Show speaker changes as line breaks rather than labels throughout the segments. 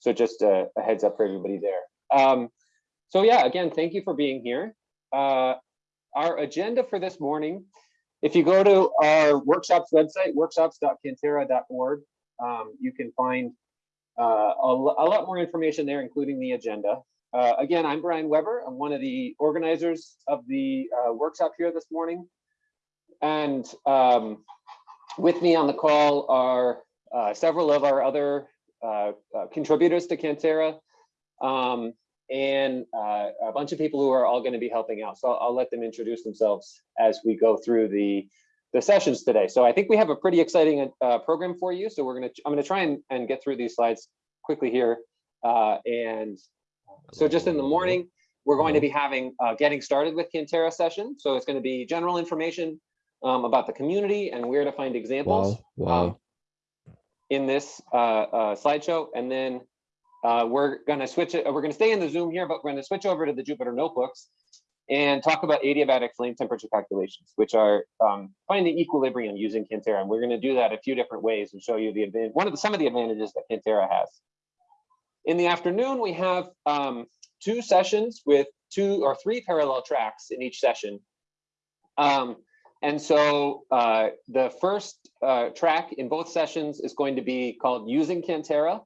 So just a, a heads up for everybody there. Um, so yeah, again, thank you for being here. Uh, our agenda for this morning, if you go to our workshops website, workshops.cantera.org, um, you can find uh, a, a, lot more information there, including the agenda. Uh, again, I'm Brian Weber. I'm one of the organizers of the uh, workshop here this morning. And um, with me on the call are uh, several of our other uh, uh, contributors to Cantera um, and a bunch of people who are all going to be helping out. So I'll, I'll let them introduce themselves as we go through the the sessions today. So I think we have a pretty exciting uh, program for you. So we're gonna, I'm gonna try and, and get through these slides quickly here. Uh, and so just in the morning, we're going to be having uh, getting started with Cantera session. So it's gonna be general information um, about the community and where to find examples
Wow, wow.
um, in this uh, uh, slideshow. And then uh, we're gonna switch it, we're gonna stay in the Zoom here, but we're gonna switch over to the Jupyter notebooks and talk about adiabatic flame temperature calculations, which are um, finding equilibrium using Cantera. And we're going to do that a few different ways and show you the one of the, some of the advantages that Cantera has. In the afternoon, we have um, two sessions with two or three parallel tracks in each session. Um, and so uh, the first uh, track in both sessions is going to be called using Cantera.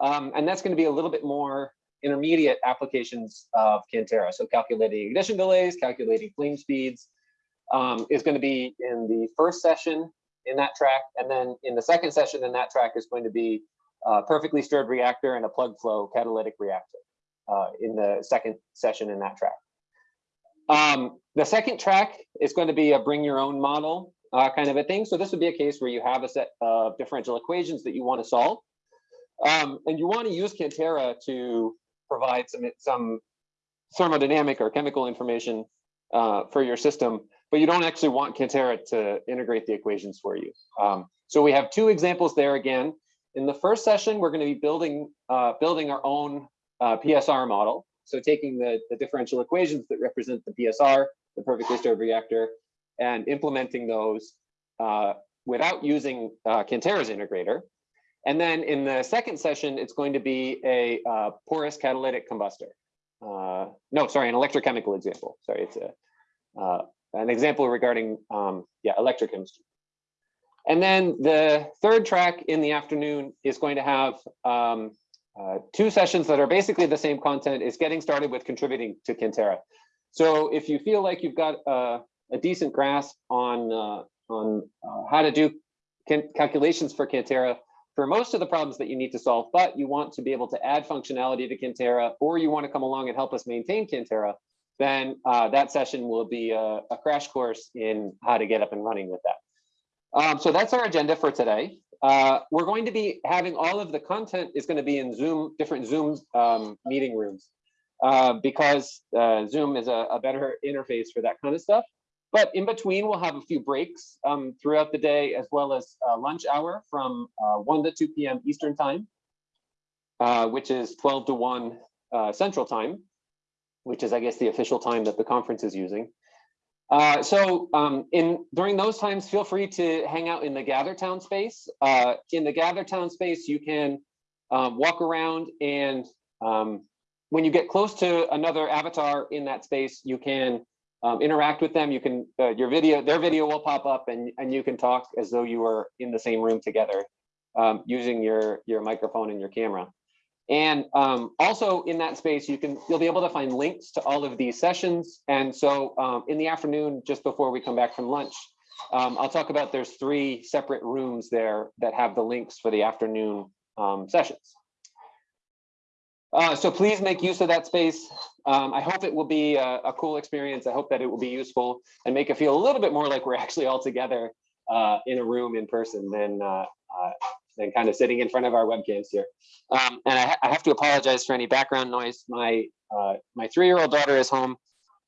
Um, and that's going to be a little bit more intermediate applications of Cantera. So calculating ignition delays, calculating flame speeds um, is going to be in the first session in that track. And then in the second session in that track is going to be a perfectly stirred reactor and a plug flow catalytic reactor uh, in the second session in that track. Um, the second track is going to be a bring your own model uh, kind of a thing. So this would be a case where you have a set of differential equations that you want to solve. Um, and you want to use Cantera to provide some, some thermodynamic or chemical information uh, for your system, but you don't actually want Cantera to integrate the equations for you. Um, so we have two examples there again. In the first session, we're going to be building uh, building our own uh, PSR model. So taking the, the differential equations that represent the PSR, the perfectly stirred reactor, and implementing those uh, without using uh, Cantera's integrator. And then in the second session, it's going to be a uh, porous catalytic combustor. Uh, no, sorry, an electrochemical example. Sorry, it's a, uh, an example regarding, um, yeah, electrochemistry. And then the third track in the afternoon is going to have um, uh, two sessions that are basically the same content is getting started with contributing to Cantera. So if you feel like you've got a decent grasp on, uh, on uh, how to do calculations for Cantera, for most of the problems that you need to solve, but you want to be able to add functionality to Cantera, or you want to come along and help us maintain Cantera, then uh, that session will be a, a, crash course in how to get up and running with that. Um, so that's our agenda for today. Uh, we're going to be having all of the content is going to be in Zoom, different Zoom um, meeting rooms, uh, because uh, Zoom is a, a better interface for that kind of stuff. But in between, we'll have a few breaks um, throughout the day, as well as lunch hour from uh, 1 to 2 p.m. Eastern time, uh, which is 12 to 1 uh, Central time, which is, I guess, the official time that the conference is using. Uh, so um, in during those times, feel free to hang out in the Gather Town space. Uh, in the Gather Town space, you can um, walk around and um, when you get close to another avatar in that space, you can um, interact with them. You can, uh, your video, their video will pop up and, and you can talk as though you were in the same room together um, using your, your microphone and your camera. And um, also in that space, you can, you'll be able to find links to all of these sessions. And so um, in the afternoon, just before we come back from lunch, um, I'll talk about there's three separate rooms there that have the links for the afternoon um, sessions. Uh, so please make use of that space. Um, I hope it will be a, a, cool experience. I hope that it will be useful and make it feel a little bit more like we're actually all together uh, in a room in person than, uh, uh than kind of sitting in front of our webcams here. Um, and I, ha I, have to apologize for any background noise. My uh, my three-year-old daughter is home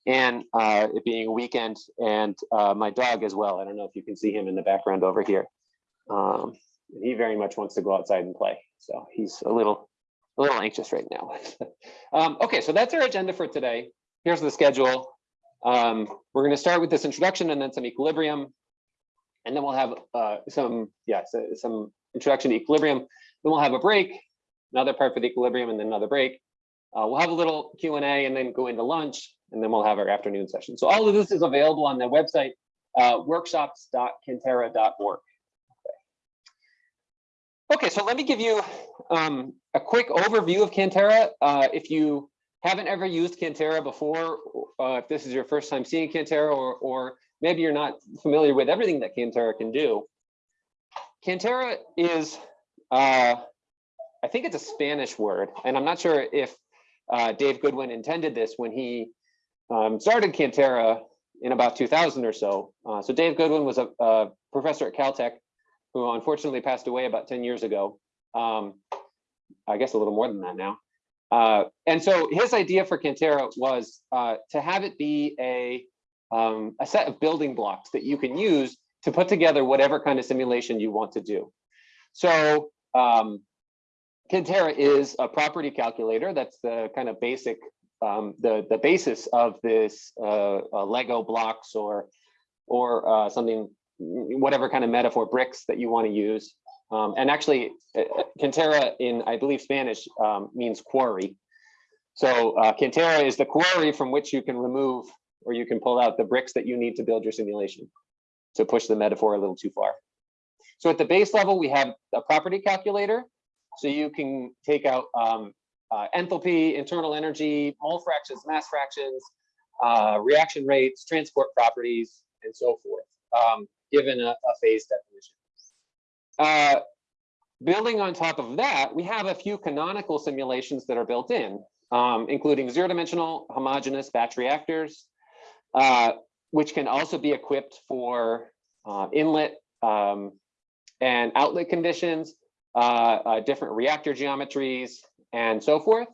and uh, it being a weekend and my dog as well. I don't know if you can see him in the background over here. Um, he very much wants to go outside and play. So he's a little a little anxious right now. um, okay, so that's our agenda for today. Here's the schedule. Um, we're going to start with this introduction and then some equilibrium. And then we'll have uh, some, yeah, so some introduction to equilibrium. Then we'll have a break. another part for the equilibrium, and then another break. Uh, we'll have a little Q and A and then go into lunch, and then we'll have our afternoon session. So all of this is available on the website, uh, workshops.cantera.org. Okay, so let me give you um, a quick overview of Cantera. Uh, if you haven't ever used Cantera before, uh, if this is your first time seeing Cantera, or, or maybe you're not familiar with everything that Cantera can do, Cantera is, uh, I think it's a Spanish word, and I'm not sure if uh, Dave Goodwin intended this when he um, started Cantera in about 2000 or so. Uh, so Dave Goodwin was a, a professor at Caltech who unfortunately passed away about 10 years ago. Um, I guess a little more than that now. Uh, and so his idea for Cantera was uh, to have it be a, um, a set of building blocks that you can use to put together whatever kind of simulation you want to do. So um, Cantera is a property calculator. That's the kind of basic, um, the, the basis of this uh, uh Lego blocks or, or uh, something whatever kind of metaphor bricks that you want to use. Um, and actually, uh, Cantera in, I believe, Spanish um, means quarry. So uh, Cantera is the quarry from which you can remove or you can pull out the bricks that you need to build your simulation to push the metaphor a little too far. So at the base level, we have a property calculator. So you can take out um, uh, enthalpy, internal energy, mole fractions, mass fractions, uh, reaction rates, transport properties, and so forth. Um, given a, a phase definition. Uh, building on top of that, we have a few canonical simulations that are built in, um, including zero-dimensional homogeneous batch reactors, uh, which can also be equipped for uh, inlet um, and outlet conditions, uh, uh, different reactor geometries, and so forth.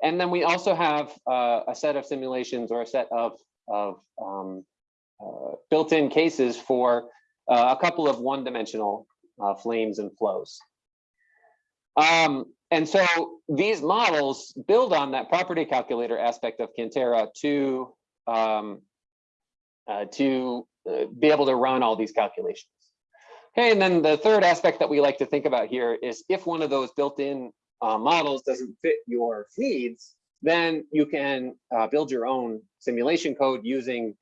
And then we also have uh, a set of simulations or a set of, of um, uh, built-in cases for a couple of one-dimensional flames and flows. Um, and so these models build on that property calculator aspect of Cantera to um, uh, to uh, be able to run all these calculations. Okay, and then the third aspect that we like to think about here is if one of those built-in uh, models doesn't fit your needs, then you can uh, build your own simulation code using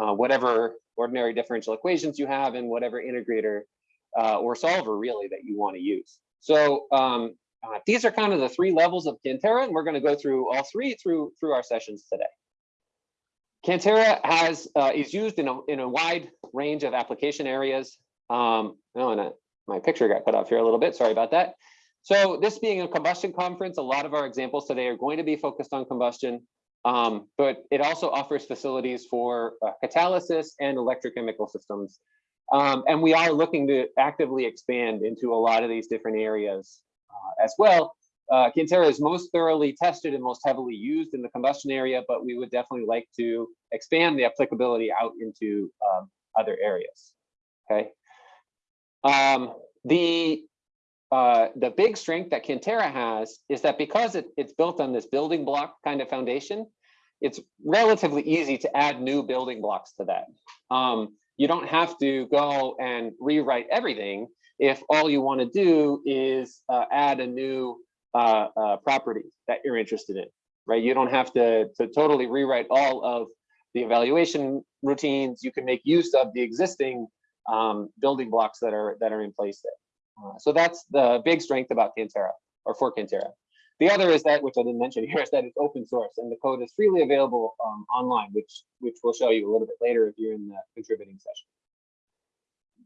uh, whatever ordinary differential equations you have and whatever integrator or solver really that you want to use. So um, these are kind of the three levels of Cantera, and we're going to go through all three through through our sessions today. Cantera has uh, is used in a in a wide range of application areas. Um, oh, and my picture got cut off here a little bit. Sorry about that. So this being a combustion conference, a lot of our examples today are going to be focused on combustion. Um, but it also offers facilities for uh, catalysis and electrochemical systems. Um, and we are looking to actively expand into a lot of these different areas uh, as well. Uh, Cantera is most thoroughly tested and most heavily used in the combustion area, but we would definitely like to expand the applicability out into um, other areas. Okay. Um, the uh, the big strength that Cantera has is that because it, it's built on this building block kind of foundation, it's relatively easy to add new building blocks to that. Um, you don't have to go and rewrite everything if all you want to do is uh, add a new uh, uh, property that you're interested in, right? You don't have to, to totally rewrite all of the evaluation routines. You can make use of the existing um, building blocks that are that are in place there. Uh, so that's the big strength about Cantera or for Cantera. The other is that, which I didn't mention here, is that it's open source and the code is freely available um, online, which which we'll show you a little bit later if you're in the contributing session.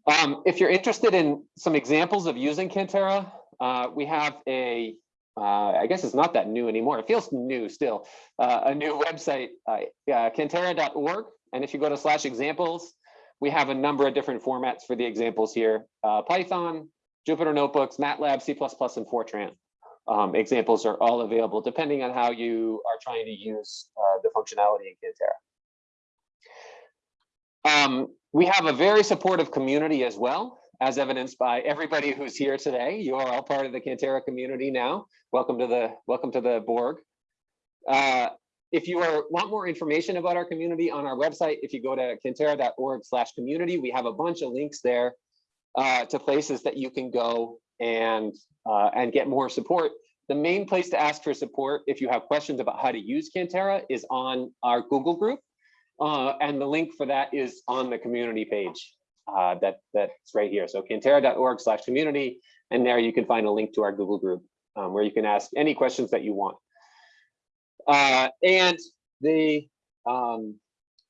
Um, if you're interested in some examples of using Cantera, uh, we have a, uh, I guess it's not that new anymore. It feels new still, uh, a new website, uh, cantera.org. And if you go to slash examples, we have a number of different formats for the examples here. Uh, Python, Jupyter Notebooks, MATLAB, C++, and Fortran um, examples are all available depending on how you are trying to use uh, the functionality in Cantera. Um, we have a very supportive community as well, as evidenced by everybody who's here today. You are all part of the Cantera community now. Welcome to the welcome to the Borg. Uh, if you are, want more information about our community on our website, if you go to cantera.org slash community, we have a bunch of links there uh, to places that you can go and uh, and get more support the main place to ask for support if you have questions about how to use Cantera is on our Google group. Uh, and the link for that is on the community page. Uh, that that's right here. So cantera.org slash community. And there you can find a link to our Google group um, where you can ask any questions that you want. Uh, and the um,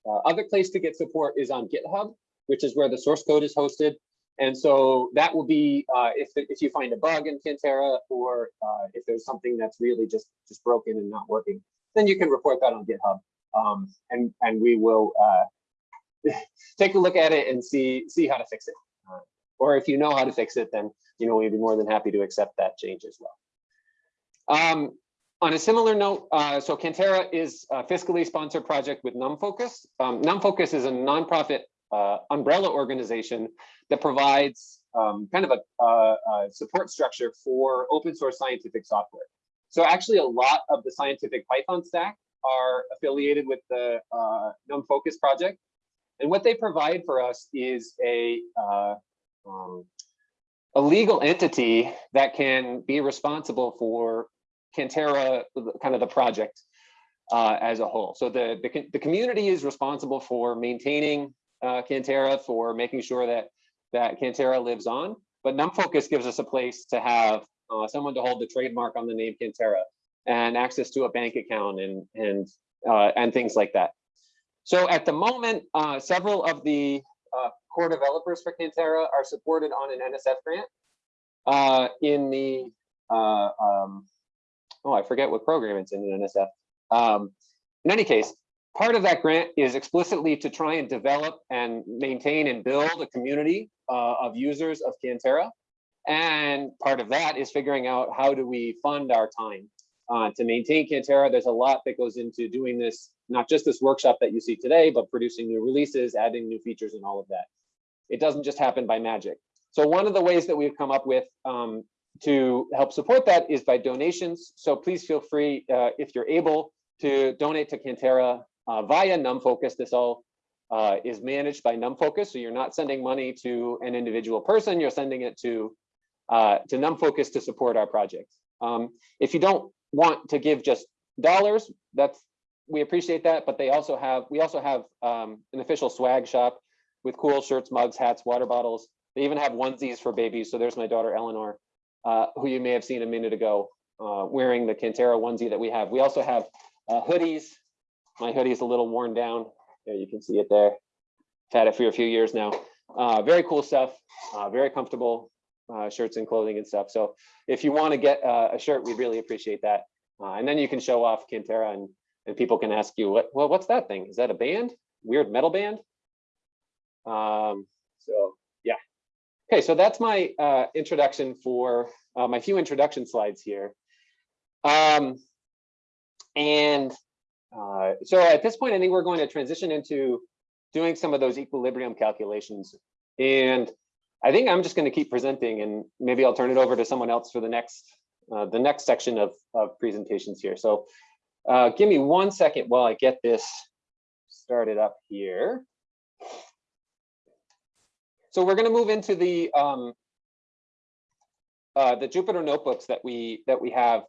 uh, other place to get support is on GitHub, which is where the source code is hosted. And so that will be uh, if, if you find a bug in Cantera or uh, if there's something that's really just, just broken and not working, then you can report that on GitHub. Um, and, and we will uh, take a look at it and see, see how to fix it. Uh, or if you know how to fix it, then you know we'd be more than happy to accept that change as well. Um, on a similar note, uh, so Cantera is a fiscally sponsored project with NumFocus. Um, NumFocus is a nonprofit uh, umbrella organization that provides um, kind of a, a, a, support structure for open source scientific software. So actually a lot of the scientific Python stack are affiliated with the uh, NumFocus project. And what they provide for us is a, uh, um, a legal entity that can be responsible for Cantera, kind of the project uh, as a whole. So the, the, the, community is responsible for maintaining uh, Cantera, for making sure that, that Cantera lives on, but NumFocus gives us a place to have uh, someone to hold the trademark on the name Cantera and access to a bank account and, and, uh, and things like that. So at the moment, uh, several of the uh, core developers for Cantera are supported on an NSF grant in the um, oh, I forget what program it's in in NSF. Um, in any case, part of that grant is explicitly to try and develop and maintain and build a community uh, of users of Cantera. And part of that is figuring out how do we fund our time uh, to maintain Cantera. There's a lot that goes into doing this, not just this workshop that you see today, but producing new releases, adding new features and all of that. It doesn't just happen by magic. So one of the ways that we've come up with um, to help support that is by donations. So please feel free, uh, if you're able, to donate to Cantera uh, via NumFocus. This all uh, is managed by NumFocus, so you're not sending money to an individual person, you're sending it to, uh, to NumFocus to support our project. Um, if you don't want to give just dollars, that's we appreciate that, but they also have, we also have um, an official swag shop with cool shirts, mugs, hats, water bottles. They even have onesies for babies. So there's my daughter, Eleanor uh, who you may have seen a minute ago uh, wearing the Cantera onesie that we have. We also have uh, hoodies. My hoodie is a little worn down. There you can see it there. I've had it for a few years now. Uh, very cool stuff, uh, very comfortable uh, shirts and clothing and stuff. So if you want to get a shirt, we'd really appreciate that. and then you can show off Cantera and, and people can ask you, what, well, what's that thing? Is that a band? Weird metal band? Um, so yeah. Okay, so that's my uh, introduction for uh, my few introduction slides here. Um, and uh, so at this point, I think we're going to transition into doing some of those equilibrium calculations. And I think I'm just going to keep presenting and maybe I'll turn it over to someone else for the next uh, the next section of, of presentations here. So uh, give me one second while I get this started up here. So we're going to move into the um, uh, the Jupyter notebooks that we that we have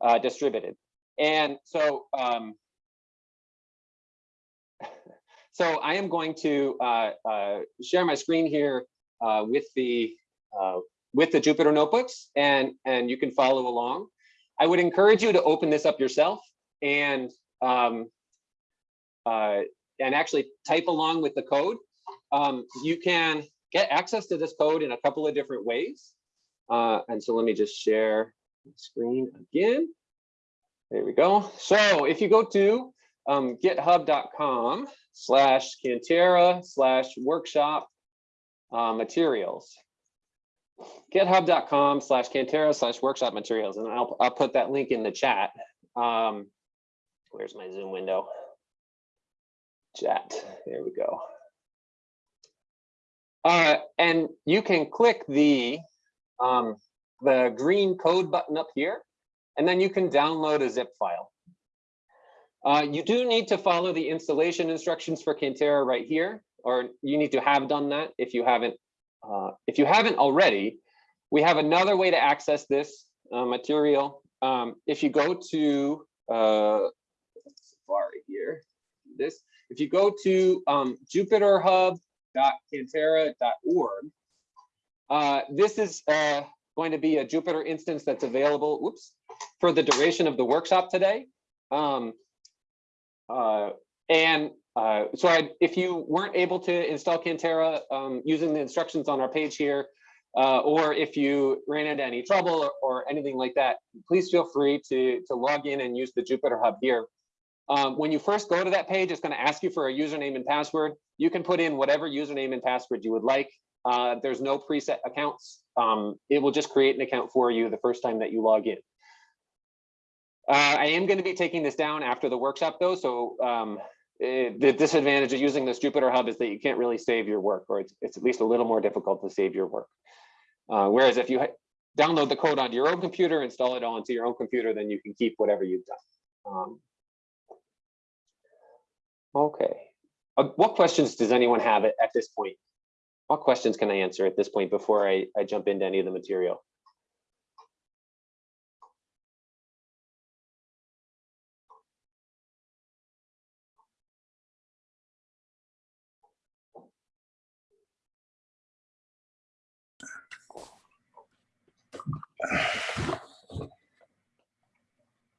uh, distributed, and so um, so I am going to uh, uh share my screen here uh, with the uh, with the Jupyter notebooks, and and you can follow along. I would encourage you to open this up yourself and um, and actually type along with the code. Um, you can get access to this code in a couple of different ways. Uh, and so let me just share the screen again. There we go. So if you go to um, github.com slash Cantera slash workshop uh, materials, github.com slash Cantera slash workshop materials, and I'll, I'll put that link in the chat. Um, where's my Zoom window? Chat, there we go. Uh, and you can click the, um, the green code button up here, and then you can download a zip file. Uh, you do need to follow the installation instructions for Cantera right here, or you need to have done that if you haven't. Uh, if you haven't already, we have another way to access this uh, material um, if you go to uh, Safari here, this, if you go to um, jupyterhub.cantera.org, uh, this is uh, going to be a Jupyter instance that's available, whoops, for the duration of the workshop today. Um, uh, and uh, so I, if you weren't able to install Cantera um, using the instructions on our page here, uh, or if you ran into any trouble or, or, anything like that, please feel free to, to log in and use the Jupyter Hub here. Um, when you first go to that page, it's going to ask you for a username and password. You can put in whatever username and password you would like. Uh, there's no preset accounts. Um, it will just create an account for you the first time that you log in. Uh, I am going to be taking this down after the workshop though, so um, eh, the disadvantage of using this Jupyter Hub is that you can't really save your work, or it's, it's at least a little more difficult to save your work. Uh, whereas if you download the code onto your own computer, install it onto your own computer, then you can keep whatever you've done. Um, okay. Uh, what questions does anyone have at, at this point? What questions can I answer at this point before I, I jump into any of the material?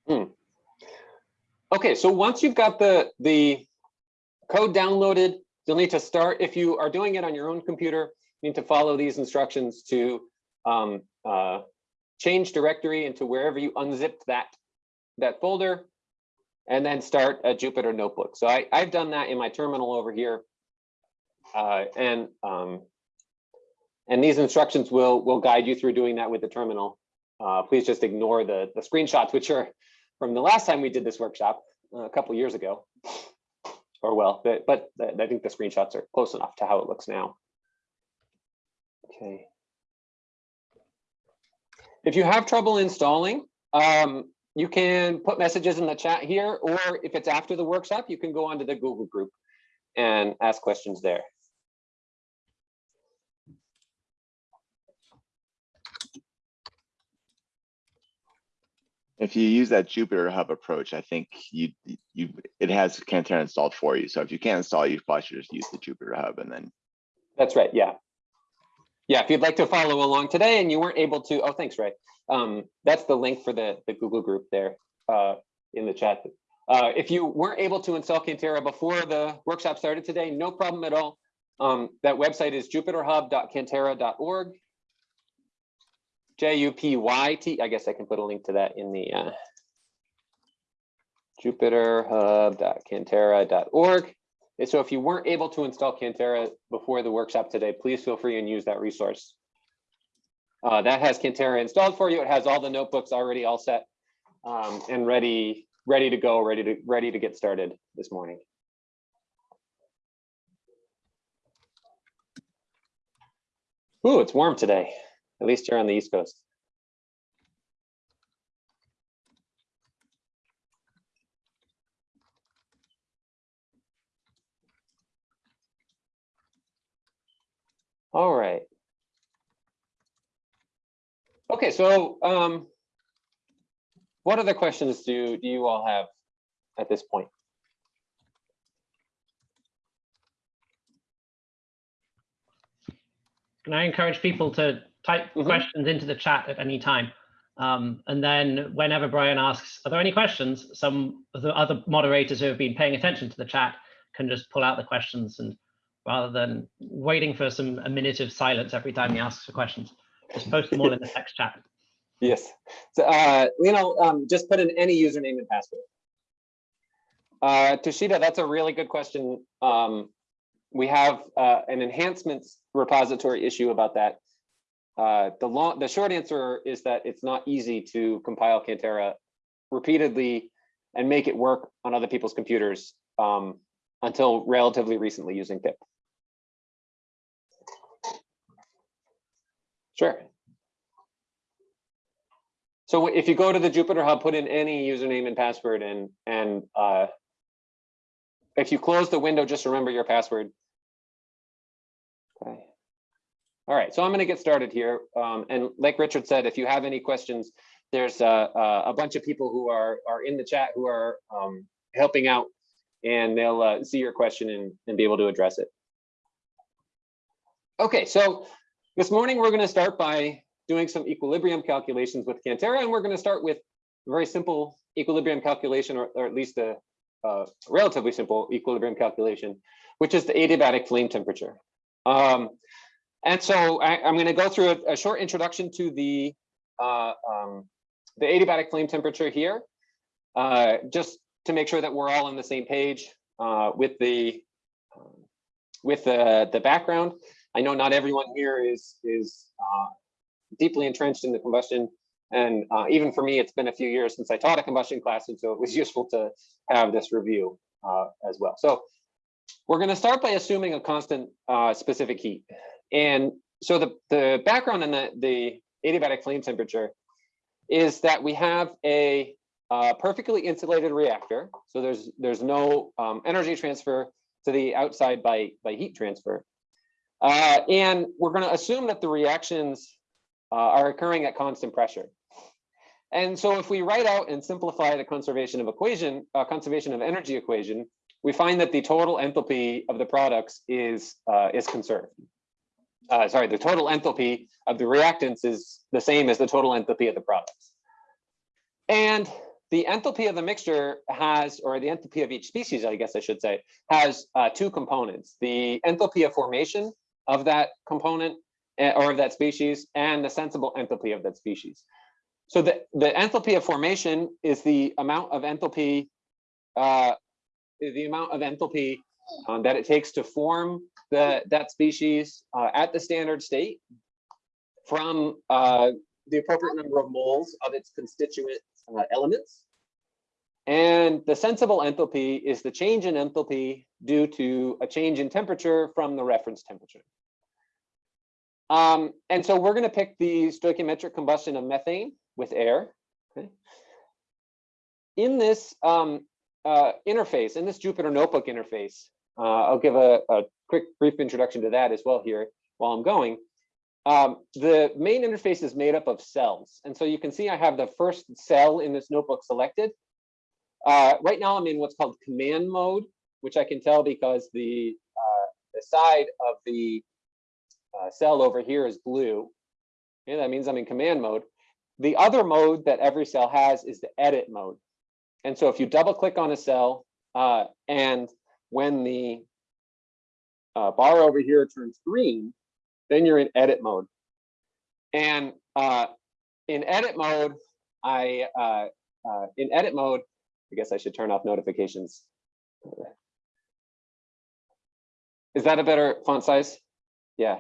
Hmm. Okay, so once you've got the, the code downloaded, you'll need to start, if you are doing it on your own computer, you need to follow these instructions to um, uh, change directory into wherever you unzipped that, that folder, and then start a Jupyter notebook. So I, I've done that in my terminal over here. Uh, and um, and these instructions will will guide you through doing that with the terminal. Uh, please just ignore the, the screenshots, which are from the last time we did this workshop uh, a couple years ago. Or well, but, but I think the screenshots are close enough to how it looks now. Okay. If you have trouble installing, um, you can put messages in the chat here, or if it's after the workshop, you can go onto the Google group and ask questions there.
If you use that Jupyter Hub approach, I think you you it has Cantera installed for you. So if you can't install, you probably should just use the Jupyter Hub and then.
That's right. Yeah. Yeah. If you'd like to follow along today and you weren't able to, oh, thanks, Ray. Um, that's the link for the the Google group there uh, in the chat. Uh, if you weren't able to install Cantera before the workshop started today, no problem at all. Um, that website is jupyterhub.cantera.org. J-U-P-Y-T, I guess I can put a link to that in the uh, jupyterhub.cantera.org. And so if you weren't able to install Cantera before the workshop today, please feel free and use that resource. Uh, that has Cantera installed for you. It has all the notebooks already all set um, and ready, ready to go, ready to ready to get started this morning. Ooh, it's warm today. At least you're on the East Coast. All right. Okay, so um, what other questions do, do you all have at this point?
Can I encourage people to type mm -hmm. questions into the chat at any time. Um, and then whenever Brian asks, are there any questions? Some of the other moderators who have been paying attention to the chat can just pull out the questions and rather than waiting for some a minute of silence every time he asks for questions, just post them all in the text chat.
Yes. So, uh, you know, um, just put in any username and password. Uh, Toshida, that's a really good question. Um, we have uh, an enhancements repository issue about that. Uh, the long, the short answer is that it's not easy to compile Cantera repeatedly and make it work on other people's computers um, until relatively recently using pip. Sure. So if you go to the Jupyter Hub, put in any username and password and and uh, if you close the window, just remember your password. Okay. All right, so I'm going to get started here. Um, and like Richard said, if you have any questions, there's a, a, a bunch of people who are, are in the chat who are um, helping out and they'll uh, see your question and, and be able to address it. Okay, so this morning we're going to start by doing some equilibrium calculations with Cantera, and we're going to start with a very simple equilibrium calculation, or, or at least a, a relatively simple equilibrium calculation, which is the adiabatic flame temperature. Um, and so I, am going to go through a, a, short introduction to the uh, um, the adiabatic flame temperature here, uh, just to make sure that we're all on the same page uh, with the um, with the the background. I know not everyone here is is uh, deeply entrenched in the combustion, and uh, even for me, it's been a few years since I taught a combustion class, and so it was useful to have this review uh, as well. So we're going to start by assuming a constant specific heat. And so the, the background in the, the adiabatic flame temperature is that we have a uh, perfectly insulated reactor. So there's there's no um, energy transfer to the outside by, by heat transfer. Uh, and we're going to assume that the reactions uh, are occurring at constant pressure. And so if we write out and simplify the conservation of equation, uh, conservation of energy equation, we find that the total enthalpy of the products is uh, is conserved uh, sorry, the total enthalpy of the reactants is the same as the total enthalpy of the products. And the enthalpy of the mixture has, or the enthalpy of each species, I guess I should say, has uh, two components. The enthalpy of formation of that component eh, or of that species and the sensible enthalpy of that species. So the, the enthalpy of formation is the amount of enthalpy, uh, the amount of enthalpy um, that it takes to form the, that species uh, at the standard state from uh, the appropriate number of moles of its constituent uh, elements. And the sensible enthalpy is the change in enthalpy due to a change in temperature from the reference temperature. Um, and so we're going to pick the stoichiometric combustion of methane with air. Okay. In this um, uh, interface, in this Jupyter Notebook interface, uh, I'll give a, a, quick brief introduction to that as well here while I'm going. Um, the main interface is made up of cells. And so you can see I have the first cell in this notebook selected. Uh, right now I'm in what's called command mode, which I can tell because the, uh, the side of the uh, cell over here is blue. And that means I'm in command mode. The other mode that every cell has is the edit mode. And so if you double click on a cell uh, and when the uh, bar over here turns green, then you're in edit mode. And uh, in edit mode, I uh, uh, in edit mode, I guess I should turn off notifications. Is that a better font size? Yeah.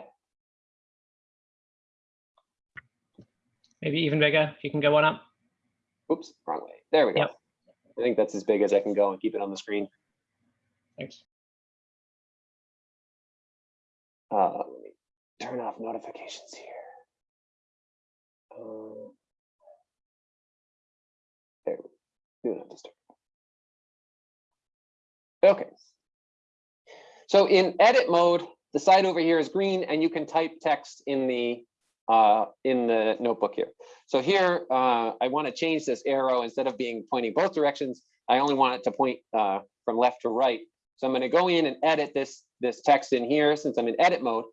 Maybe even bigger. If you can go one up.
Oops, wrong way. There we go.
Yep.
I think that's as big as I can go and keep it on the screen.
Thanks.
Uh, let me turn off notifications here. Uh, there, do not disturb. Okay. So in edit mode, the side over here is green, and you can type text in the uh, in the notebook here. So here, uh, I want to change this arrow instead of being pointing both directions. I only want it to point uh, from left to right. So I'm going to go in and edit this, this text in here since I'm in edit mode.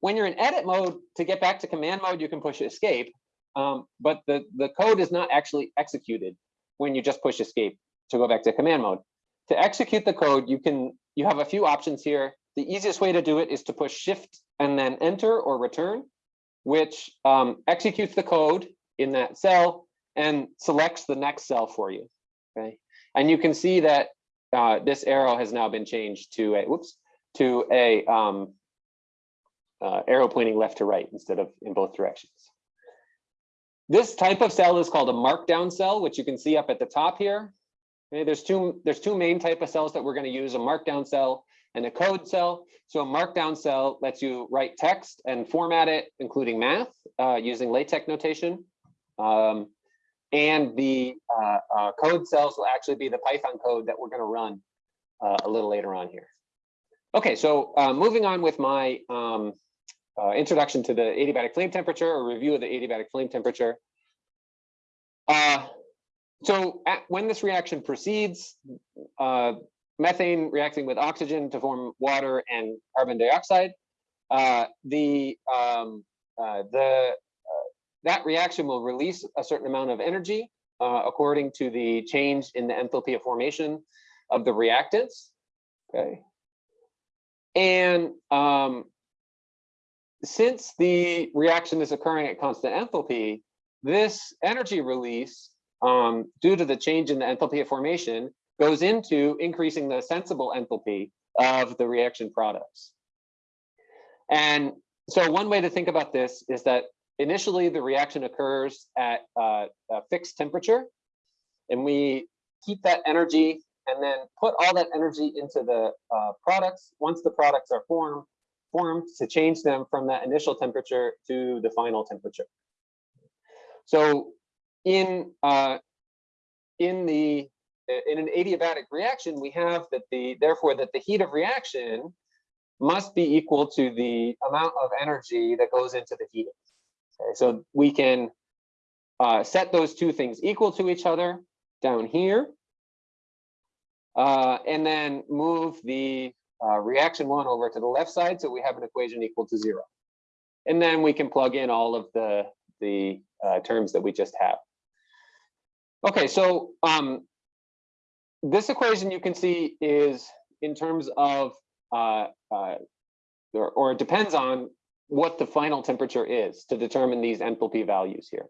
When you're in edit mode, to get back to command mode, you can push escape, um, but the, the code is not actually executed when you just push escape to go back to command mode. To execute the code, you can you have a few options here. The easiest way to do it is to push shift and then enter or return, which um, executes the code in that cell and selects the next cell for you. Okay, and you can see that uh, this arrow has now been changed to a whoops to a um, uh, arrow pointing left to right instead of in both directions. This type of cell is called a markdown cell, which you can see up at the top here. Okay, there's two there's two main type of cells that we're going to use: a markdown cell and a code cell. So a markdown cell lets you write text and format it, including math, uh, using LaTeX notation. Um, and the uh, uh, code cells will actually be the Python code that we're going to run uh, a little later on here. Okay, so uh, moving on with my um, uh, introduction to the adiabatic flame temperature or review of the adiabatic flame temperature. Uh, so at, when this reaction proceeds, methane reacting with oxygen to form water and carbon dioxide, the um, the that reaction will release a certain amount of energy uh, according to the change in the enthalpy of formation of the reactants. Okay, and um, since the reaction is occurring at constant enthalpy, this energy release, um, due to the change in the enthalpy of formation, goes into increasing the sensible enthalpy of the reaction products. And so one way to think about this is that initially the reaction occurs at uh, a fixed temperature, and we keep that energy and then put all that energy into the uh, products. Once the products are formed, formed to change them from that initial temperature to the final temperature. So in uh, in the in an adiabatic reaction, we have that the therefore that the heat of reaction must be equal to the amount of energy that goes into the heating. So we can uh, set those two things equal to each other down here. Uh, and then move the uh, reaction one over to the left side, so we have an equation equal to zero. And then we can plug in all of the, the uh, terms that we just have. Okay, so um, this equation you can see is in terms of, uh, uh, or, or it depends on what the final temperature is to determine these enthalpy values here.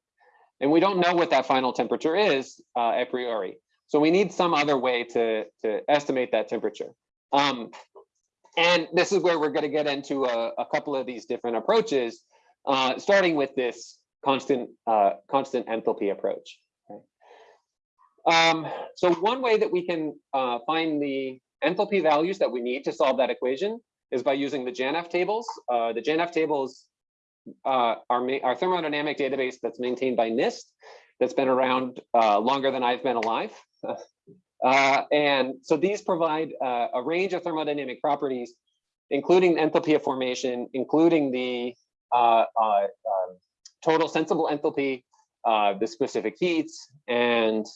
And we don't know what that final temperature is uh, a priori. So we need some other way to, to estimate that temperature. Um, and this is where we're going to get into a, a couple of these different approaches, uh, starting with this constant uh, constant enthalpy approach. Um, so one way that we can uh, find the enthalpy values that we need to solve that equation is by using the JANAF tables. Uh, the JANAF tables uh, are our thermodynamic database that's maintained by NIST that's been around uh, longer than I've been alive. Uh, and so these provide uh, a range of thermodynamic properties, including enthalpy of formation, including the uh, um, total sensible enthalpy, the specific heats, and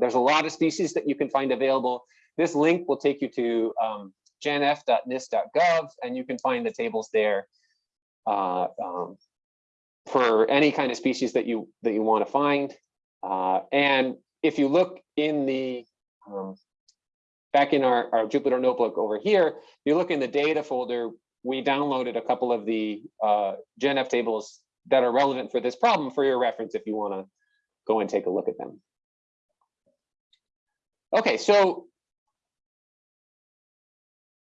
there's a lot of species that you can find available. This link will take you to um, janaf.nist.gov, and you can find the tables there um, for any kind of species that you that you want to find. and if you look in the um, back in our, our Jupyter notebook over here, you look in the data folder, we downloaded a couple of the uh, JANAF tables that are relevant for this problem for your reference if you want to go and take a look at them. Okay, so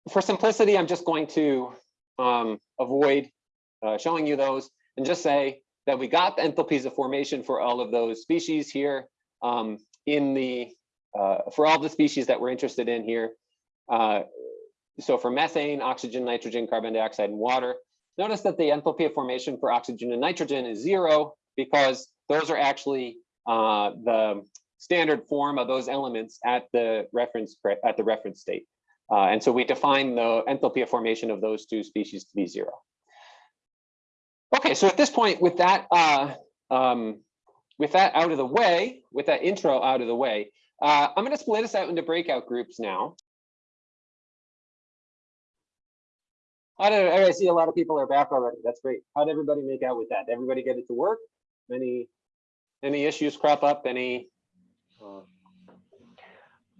for simplicity, I'm just going to um, avoid uh, showing you those and just say that we got the enthalpies of formation for all of those species here. Um, in the, uh, for all the species that we're interested in here. Uh, so for methane, oxygen, nitrogen, carbon dioxide, and water, notice that the enthalpy of formation for oxygen and nitrogen is zero because those are actually uh, the standard form of those elements at the reference at the reference state. Uh, and so we define the enthalpy of formation of those two species to be zero. Okay, so at this point, with that uh, um, with that out of the way, with that intro out of the way, uh, I'm going to split us out into breakout groups now. How did I see a lot of people are back already? That's great. How did everybody make out with that? Did everybody get it to work? Any any issues crop up? Any? Uh,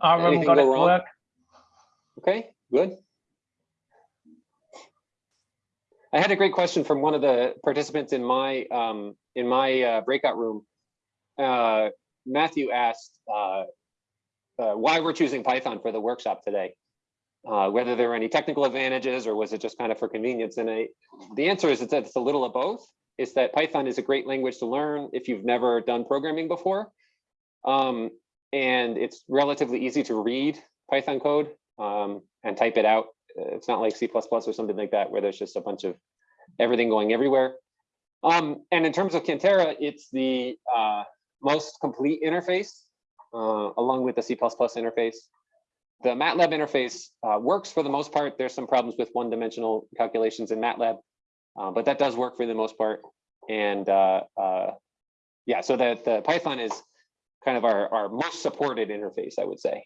Our room got it to work.
Okay, good. I had a great question from one of the participants in my um, in my uh, breakout room uh, Matthew asked uh, uh, why we're choosing Python for the workshop today, uh, whether there are any technical advantages or was it just kind of for convenience. And I, the answer is it's, it's a little of both. It's that Python is a great language to learn if you've never done programming before. Um, and it's relatively easy to read Python code um, and type it out. It's not like C++ or something like that, where there's just a bunch of everything going everywhere. Um, and in terms of Cantera, it's the uh, most complete interface uh, along with the C++ interface. The MATLAB interface uh, works for the most part. There's some problems with one-dimensional calculations in MATLAB, uh, but that does work for the most part. And uh, uh, yeah, so that the Python is kind of our, our most supported interface, I would say.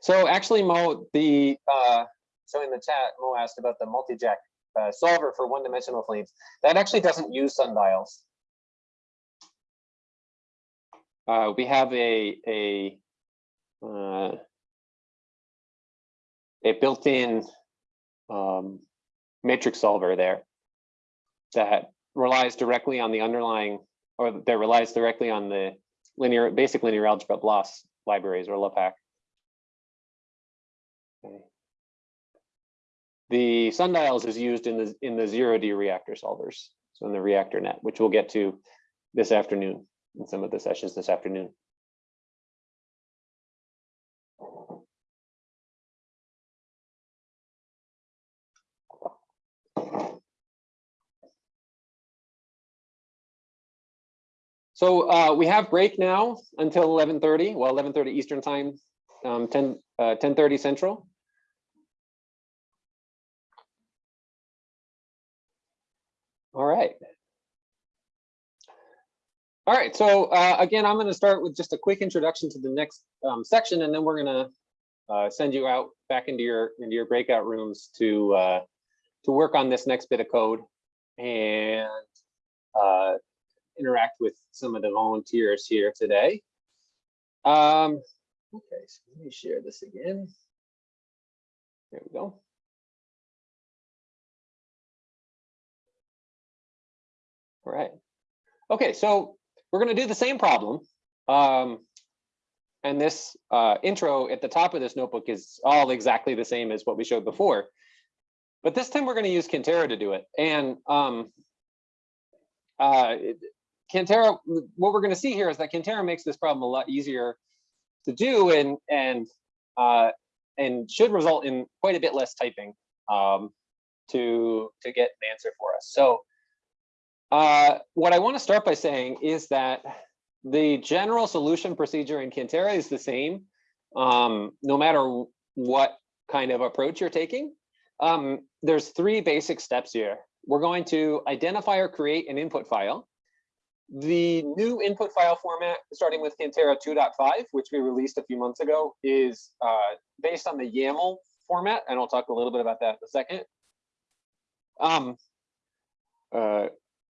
So actually, Mo, the uh, so in the chat, Mo asked about the multi-jack uh, solver for one-dimensional flames. That actually doesn't use sundials. Uh, we have a a uh, a built-in um, matrix solver there that relies directly on the underlying, or that relies directly on the linear, basic linear algebra BLAS libraries or LAPACK. Okay. The sundials is used in the in the zero D reactor solvers, so in the reactor net, which we'll get to this afternoon in some of the sessions this afternoon. So uh, we have break now until 11:30, well, 11:30 Eastern time, um, 10 uh, 10:30 Central. Right. All right, so uh, again, I'm going to start with just a quick introduction to the next um, section, and then we're going to uh, send you out back into your into your breakout rooms to uh, to work on this next bit of code and uh, interact with some of the volunteers here today. Um, okay, so let me share this again. There we go. All right. Okay, so we're going to do the same problem. Um, and this uh, intro at the top of this notebook is all exactly the same as what we showed before. But this time we're going to use Cantera to do it. And um, uh, Cantera, what we're going to see here is that Cantera makes this problem a lot easier to do and and uh, and should result in quite a bit less typing um, to to get an answer for us. So uh, what I want to start by saying is that the general solution procedure in Cantera is the same, um, no matter what kind of approach you're taking. Um, there's three basic steps here. We're going to identify or create an input file. The new input file format, starting with Cantera 2.5, which we released a few months ago, is uh, based on the YAML format, and I'll talk a little bit about that in a second. Um, uh,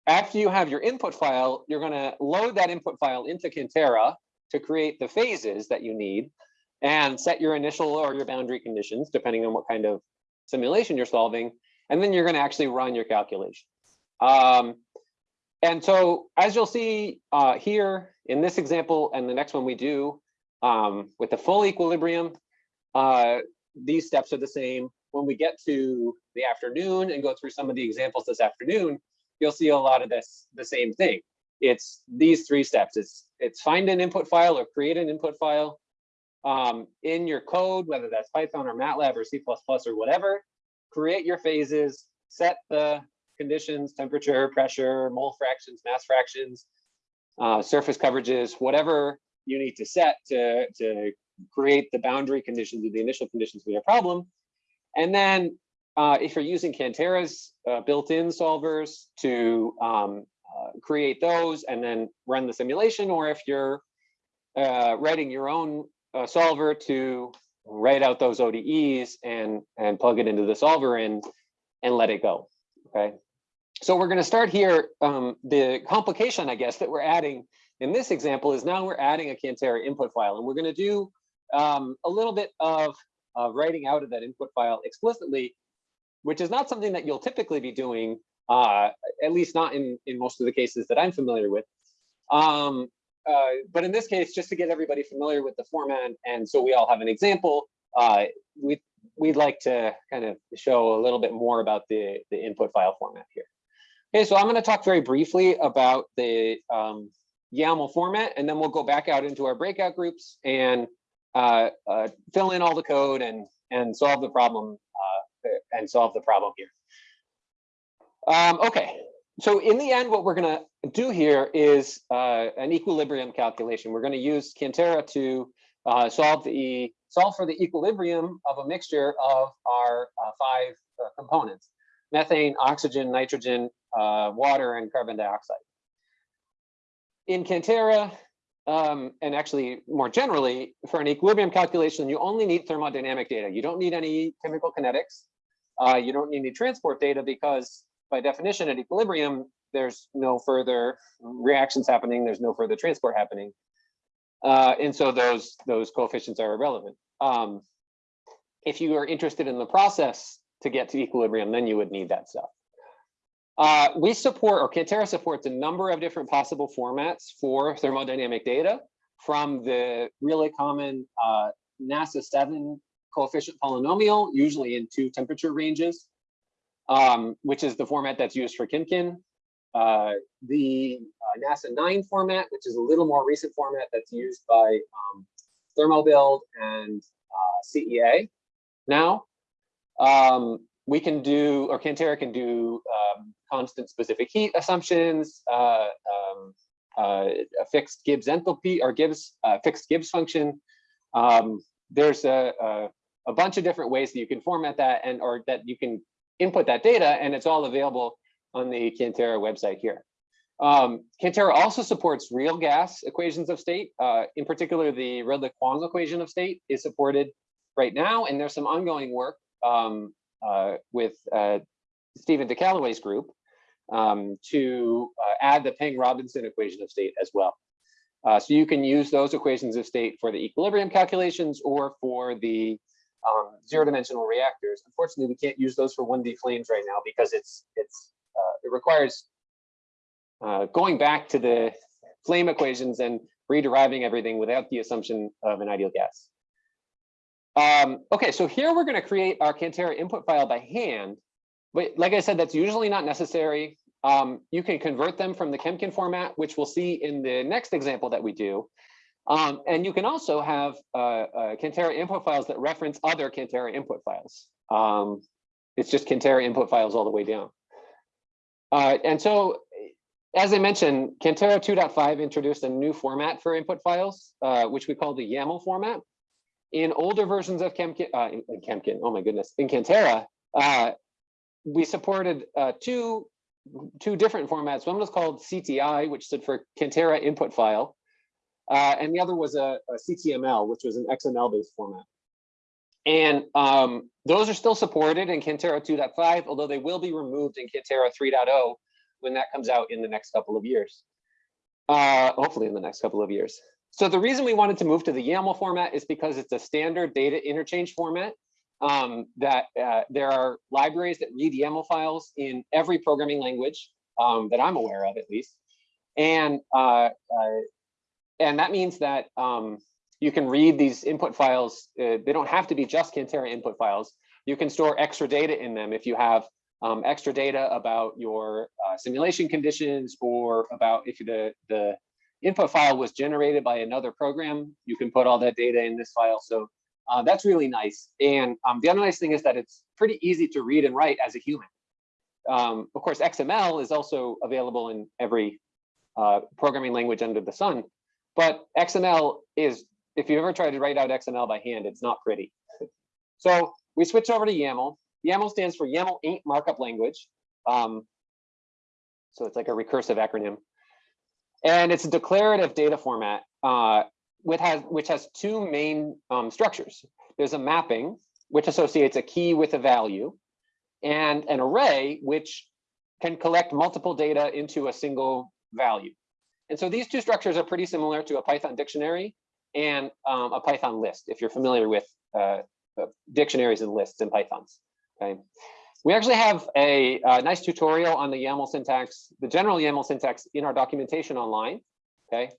after you have your input file, you're going to load that input file into Cantera to create the phases that you need and set your initial or your boundary conditions, depending on what kind of simulation you're solving. And then you're going to actually run your calculation. Um, and so as you'll see uh, here in this example and the next one we do um, with the full equilibrium, uh, these steps are the same. When we get to the afternoon and go through some of the examples this afternoon, you'll see a lot of this, the same thing. It's these three steps. It's, it's find an input file or create an input file um, in your code, whether that's Python or MATLAB or C++ or whatever, create your phases, set the conditions, temperature, pressure, mole fractions, mass fractions, uh, surface coverages, whatever you need to set to, to create the boundary conditions or the initial conditions for your problem. And then uh, if you're using Cantera's uh, built-in solvers to um, uh, create those and then run the simulation, or if you're uh, writing your own uh, solver to write out those ODEs and, and plug it into the solver and, and let it go, okay? So we're gonna start here. Um, the complication, I guess, that we're adding in this example is now we're adding a Cantera input file, and we're gonna do um, a little bit of writing out of that input file explicitly which is not something that you'll typically be doing, uh, at least not in, in most of the cases that I'm familiar with. Um, uh, but in this case, just to get everybody familiar with the format, and so we all have an example, uh, we, we'd like to kind of show a little bit more about the, the input file format here. Okay, so I'm going to talk very briefly about the um, YAML format, and then we'll go back out into our breakout groups and uh, uh, fill in all the code and, and solve the problem and solve the problem here. Um, okay, so in the end, what we're going to do here is uh, an equilibrium calculation. We're going to use Cantera to uh, solve the solve for the equilibrium of a mixture of our uh, five uh, components: methane, oxygen, nitrogen, uh, water, and carbon dioxide. In Cantera, um, and actually more generally, for an equilibrium calculation, you only need thermodynamic data. You don't need any chemical kinetics. Uh, you don't need any transport data because by definition at equilibrium, there's no further reactions happening. There's no further transport happening. Uh, and so those, those coefficients are irrelevant. Um, if you are interested in the process to get to equilibrium, then you would need that stuff. Uh, we support, or Cantera supports a number of different possible formats for thermodynamic data from the really common uh, NASA 7 coefficient polynomial, usually in two temperature ranges, um, which is the format that's used for Chemkin. Uh, the uh, NASA 9 format, which is a little more recent format that's used by um, Thermobuild and uh, CEA now. Um, we can do, or Cantera can do um, constant specific heat assumptions, uh, um, uh, a fixed Gibbs enthalpy or Gibbs uh, fixed Gibbs function. Um, there's a, a, a bunch of different ways that you can format that and or that you can input that data, and it's all available on the Cantera website here. Um, Cantera also supports real gas equations of state. Uh, in particular, the Redlich-Kwong equation of state is supported right now, and there's some ongoing work um, uh, with uh, Steven DeCaluwe's group um, to uh, add the Peng-Robinson equation of state as well. Uh, so you can use those equations of state for the equilibrium calculations or for the um, zero dimensional reactors. Unfortunately, we can't use those for 1D flames right now because it's it's uh, it requires uh, going back to the flame equations and rederiving everything without the assumption of an ideal gas. Um, okay, so here we're going to create our Cantera input file by hand. But like I said, that's usually not necessary. Um, you can convert them from the Chemkin format, which we'll see in the next example that we do. Um, and you can also have uh, uh, Cantera input files that reference other Cantera input files. Um, it's just Cantera input files all the way down. Uh, and so, as I mentioned, Cantera 2.5 introduced a new format for input files, uh, which we call the YAML format. In older versions of Chemkin, uh, in, in Chemkin, oh my goodness, in Cantera, uh, we supported two, two different formats. One was called CTI, which stood for Cantera input file. Uh, and the other was a, a, CTML, which was an XML-based format. And um, those are still supported in Cantera 2.5, although they will be removed in Cantera 3.0 when that comes out in the next couple of years. Uh, hopefully in the next couple of years. So the reason we wanted to move to the YAML format is because it's a standard data interchange format um, that uh, there are libraries that read YAML files in every programming language um, that I'm aware of, at least. And uh, uh, and that means that um, you can read these input files. Uh, they don't have to be just Cantera input files. You can store extra data in them if you have um, extra data about your uh, simulation conditions or about if the, the input file was generated by another program, you can put all that data in this file. So uh, that's really nice. And um, the other nice thing is that it's pretty easy to read and write as a human. Um, of course, XML is also available in every uh, programming language under the sun. But XML is, if you've ever tried to write out XML by hand, it's not pretty. So we switch over to YAML. YAML stands for YAML ain't markup language. Um, so it's like a recursive acronym. And it's a declarative data format uh, which, has, which has two main um, structures. There's a mapping, which associates a key with a value, and an array, which can collect multiple data into a single value. And so these two structures are pretty similar to a Python dictionary and um, a Python list, if you're familiar with uh, uh, dictionaries and lists in Pythons. Okay. We actually have a, a, nice tutorial on the YAML syntax, the general YAML syntax in our documentation online. Okay.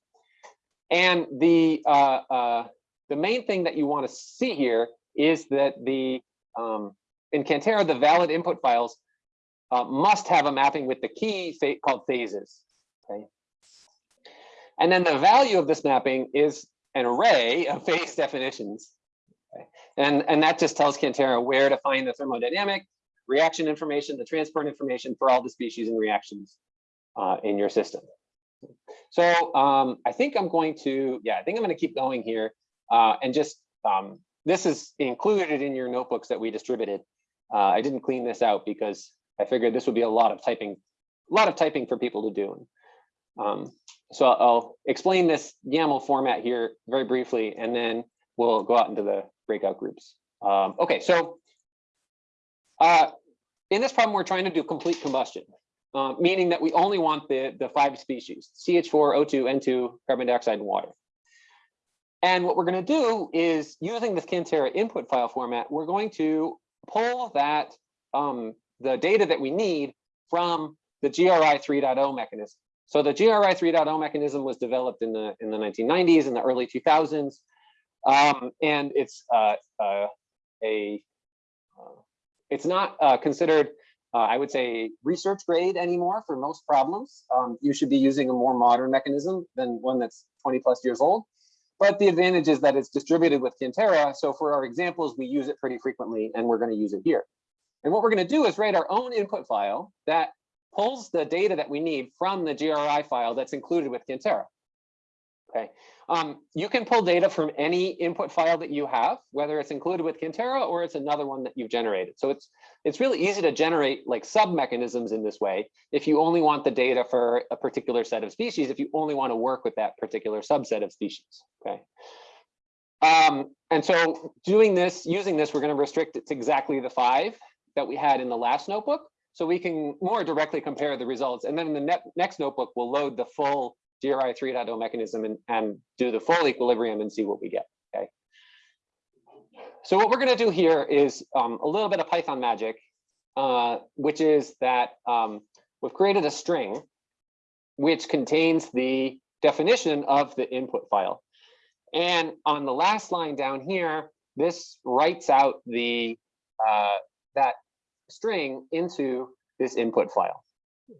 And the uh, uh, the main thing that you want to see here is that the um, in Cantera, the valid input files uh, must have a mapping with the key called phases. Okay. And then the value of this mapping is an array of phase definitions. And, and that just tells Cantera where to find the thermodynamic, reaction information, the transport information for all the species and reactions uh, in your system. So um, I think I'm going to, yeah, I think I'm going to keep going here. Uh, and just, um, this is included in your notebooks that we distributed. Uh, I didn't clean this out because I figured this would be a lot of typing, a lot of typing for people to do. Um, so I'll- explain this YAML format here very briefly, and then we'll go out into the breakout groups. Um, okay, so uh, in this problem, we're trying to do complete combustion, uh, meaning that we only want the, the five species, CH4, O2, N2, carbon dioxide, and water. And what we're going to do is using this Cantera input file format, we're going to pull that um, the data that we need from the GRI 3.0 mechanism. So the GRI 3.0 mechanism was developed in the in the 1990s and the early 2000s, um, and it's uh, uh, a uh, it's not uh, considered, uh, I would say, research grade anymore for most problems. Um, you should be using a more modern mechanism than one that's 20 plus years old. But the advantage is that it's distributed with Cantera. So for our examples, we use it pretty frequently, and we're going to use it here. And what we're going to do is write our own input file that pulls the data that we need from the GRI file that's included with Cantera. Okay, um, you can pull data from any input file that you have, whether it's included with Cantera or it's another one that you've generated. So it's it's really easy to generate like sub mechanisms in this way. If you only want the data for a particular set of species, if you only want to work with that particular subset of species. Okay. Um, and so doing this, using this, we're going to restrict it to exactly the five that we had in the last notebook. So we can more directly compare the results. And then in the ne next notebook, we'll load the full GRI 3.0 mechanism and, and do the full equilibrium and see what we get, okay? So what we're gonna do here is um, a little bit of Python magic, uh, which is that um, we've created a string which contains the definition of the input file. And on the last line down here, this writes out the uh, that string into this input file.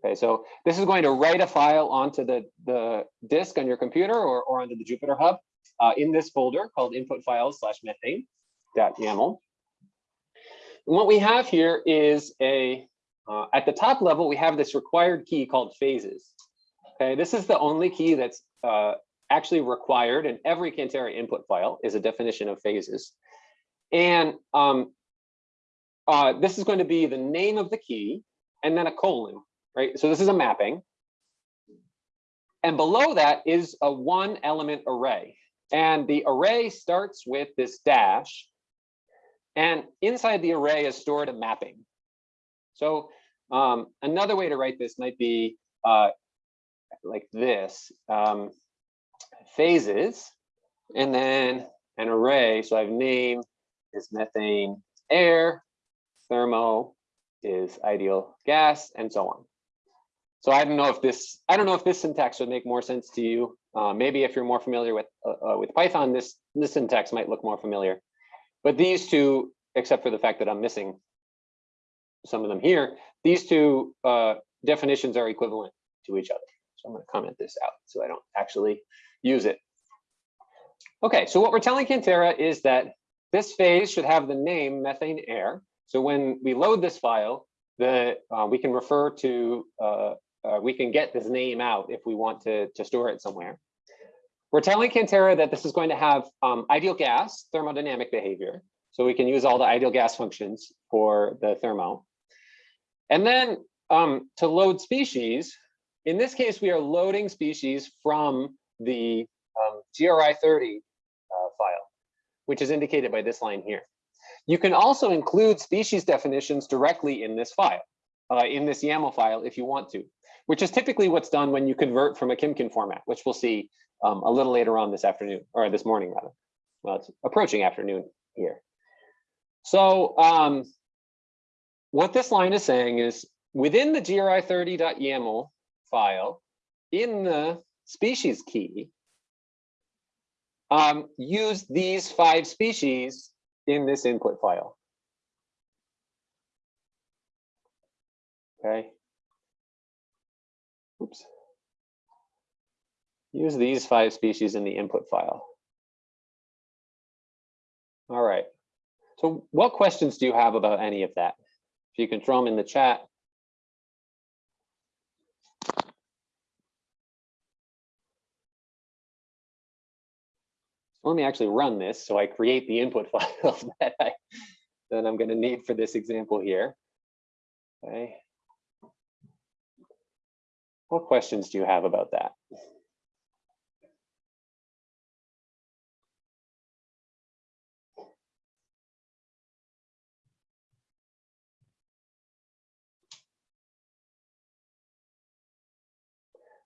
Okay, so this is going to write a file onto the, the disk on your computer or, or onto the Jupyter Hub uh, in this folder called input files slash methane.yaml. And what we have here is a, uh, at the top level, we have this required key called phases. Okay, this is the only key that's uh, actually required in every Cantera input file is a definition of phases. And um, uh, this is going to be the name of the key and then a colon, right? So this is a mapping. And below that is a one element array. And the array starts with this dash. And inside the array is stored a mapping. So um, another way to write this might be uh, like this, um, phases, and then an array. So I have name is methane air, thermo is ideal gas, and so on. So I don't know if this I don't know if this syntax would make more sense to you. Uh, maybe if you're more familiar with uh, uh, with Python, this this syntax might look more familiar. But these two, except for the fact that I'm missing some of them here, these two uh, definitions are equivalent to each other. So I'm going to comment this out so I don't actually use it. Okay, so what we're telling Cantera is that this phase should have the name methane air. So when we load this file, the uh, we can refer to uh, uh, we can get this name out if we want to to store it somewhere. We're telling Cantera that this is going to have um, ideal gas thermodynamic behavior. So we can use all the ideal gas functions for the thermo. And then um, to load species, in this case, we are loading species from the um, GRI 30 uh, file, which is indicated by this line here. You can also include species definitions directly in this file, uh, in this YAML file if you want to, which is typically what's done when you convert from a Chemkin format, which we'll see um, a little later on this afternoon, or this morning rather. Well, it's approaching afternoon here. So um, what this line is saying is within the gri30.yaml file, in the species key, um, use these five species in this input file. Okay. Oops. Use these five species in the input file. All right. So what questions do you have about any of that? If you can throw them in the chat. Let me actually run this so I create the input files that I that I'm going to need for this example here. Okay. What questions do you have about that?